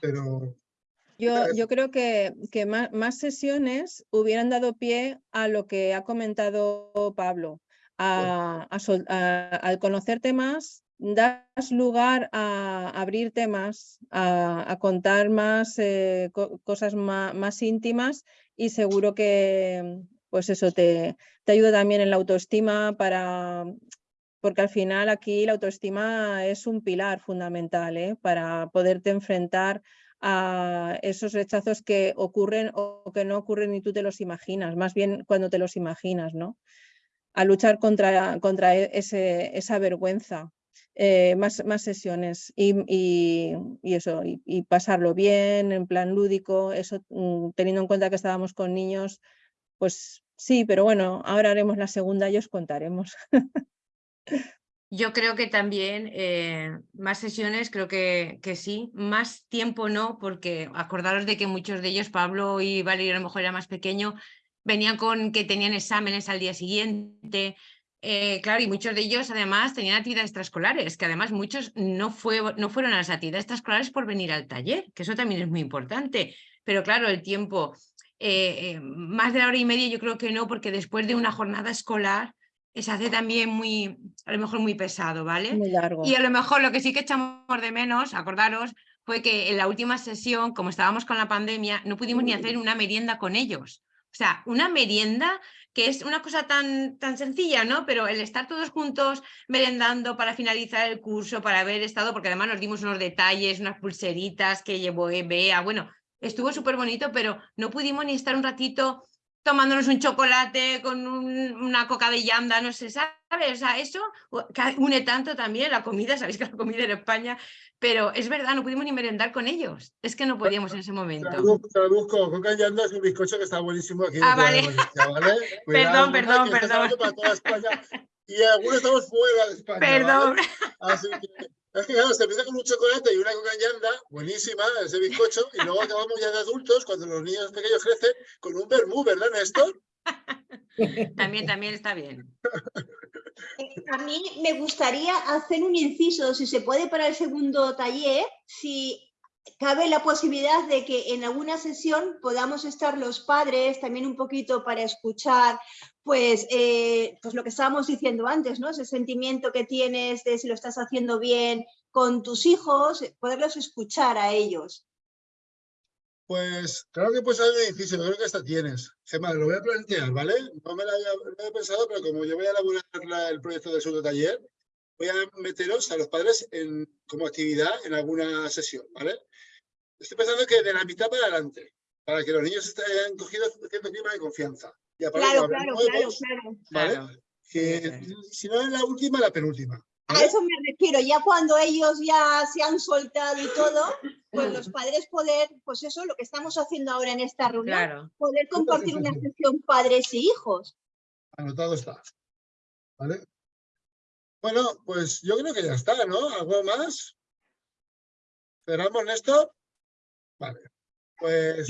Pero Yo, yo creo que, que más, más sesiones hubieran dado pie a lo que ha comentado Pablo, a, a sol- a- al conocerte más, das lugar a abrir temas, a, contar más eh, co- cosas más, íntimas y seguro que pues eso te, te ayuda también en la autoestima para porque al final aquí la autoestima es un pilar fundamental ¿eh? para poderte enfrentar a esos rechazos que ocurren o que no ocurren y tú te los imaginas, más bien cuando te los imaginas, ¿no? A luchar contra, contra e- esa vergüenza. Eh, más, más sesiones y, y- y eso, y, y pasarlo bien, en plan lúdico, eso mm, teniendo en cuenta que estábamos con niños, pues sí, pero bueno, ahora haremos la segunda y os contaremos. Yo creo que también eh, más sesiones, creo que, que sí, más tiempo no, porque acordaros de que muchos de ellos, Pablo y Valerio a lo mejor era más pequeño, venían con que tenían exámenes al día siguiente, eh, claro, y muchos de ellos además tenían actividades extraescolares, que además muchos no, fue, no fueron a las actividades extraescolares por venir al taller, que eso también es muy importante, pero claro, el tiempo eh, más de la hora y media yo creo que no, porque después de una jornada escolar se hace también muy, a lo mejor muy pesado, ¿vale? Muy largo. Y a lo mejor lo que sí que echamos de menos, acordaros, fue que en la última sesión, como estábamos con la pandemia, no pudimos ni hacer una merienda con ellos. O sea, una merienda que es una cosa tan, tan sencilla, ¿no? Pero el estar todos juntos merendando para finalizar el curso, para haber estado, porque además nos dimos unos detalles, unas pulseritas que llevó Bea, bueno, estuvo súper bonito, pero no pudimos ni estar un ratito tomándonos un chocolate con un- una coca de llanda, no sé, ¿sabes? O sea, eso une tanto también la comida, sabéis que la comida en España, pero es verdad, no pudimos ni merendar con ellos, es que no podíamos en ese momento. busco. Coca y anda es un bizcocho que está buenísimo aquí. en Ah, vale. Valencia, ¿vale? Perdón, Cuidado, perdón, perdón. hablando para toda España. Y algunos estamos fuera de España. Perdón. ¿vale? Así que, es que claro, se empieza con un chocolate y una coca y anda, buenísima, ese bizcocho, y luego acabamos ya de adultos, cuando los niños pequeños crecen, con un vermú, ¿verdad, Néstor? También, también está bien. A mí me gustaría hacer un inciso, si se puede, para el segundo taller, si cabe la posibilidad de que en alguna sesión podamos estar los padres también un poquito para escuchar, pues, eh, pues lo que estábamos diciendo antes, ¿no? Ese sentimiento que tienes de si lo estás haciendo bien con tus hijos, poderlos escuchar a ellos. Pues claro que puedes hacer un edificio, yo creo que hasta tienes. Gemma, lo voy a plantear, ¿vale? No me lo había, no he pensado, pero como yo voy a elaborar la- el proyecto del segundo taller, voy a meteros a los padres en, como actividad en alguna sesión, ¿vale? Estoy pensando que de la mitad para adelante, para que los niños estén- hayan cogido cierto clima de confianza. Y aparte, Claro, claro, claro, nuevos, claro. ¿vale? Claro. Que si no es la última, la penúltima. A eso me refiero, ya cuando ellos ya se han soltado y todo, pues los padres poder, pues eso, lo que estamos haciendo ahora en esta reunión, Claro. poder compartir una sesión padres y hijos. Anotado está. ¿Vale? Bueno, pues yo creo que ya está, ¿no? ¿Algo más? ¿Cerramos, Néstor? Vale. Pues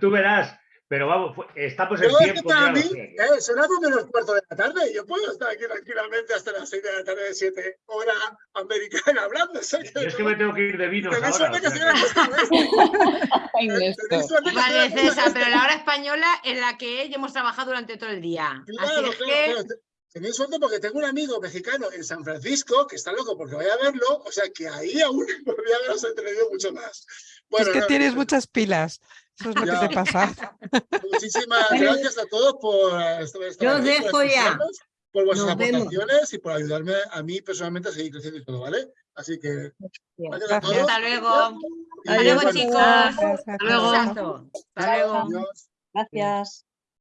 tú verás, pero vamos, estamos en yo es que tiempo. para mí, eh, son las dos menos cuarto de la tarde. Yo puedo estar aquí tranquilamente hasta las seis de la tarde, siete hora americana hablando. o sea Yo es que me tengo que ir de vinos Tenéis suerte que sea en la Vale, en César, pero la hora española en la que hemos trabajado durante todo el día. Claro, Así es claro, que claro. Te- Tenéis suerte porque tengo un amigo mexicano en San Francisco que está loco porque vaya a verlo, o sea que ahí aún podría haberos entretenido mucho más. Bueno, es que no, tienes muchas pilas. Eso es lo Ya. que te pasa. muchísimas gracias a todos por estar estar Yo por dejo ya. por vuestras Nos vemos. aportaciones y por ayudarme a mí personalmente a seguir creciendo y todo, ¿vale? Así que a Gracias. todos. hasta luego. Hasta luego, chicos. Gracias, Hasta luego. Hasta luego. adiós. Gracias.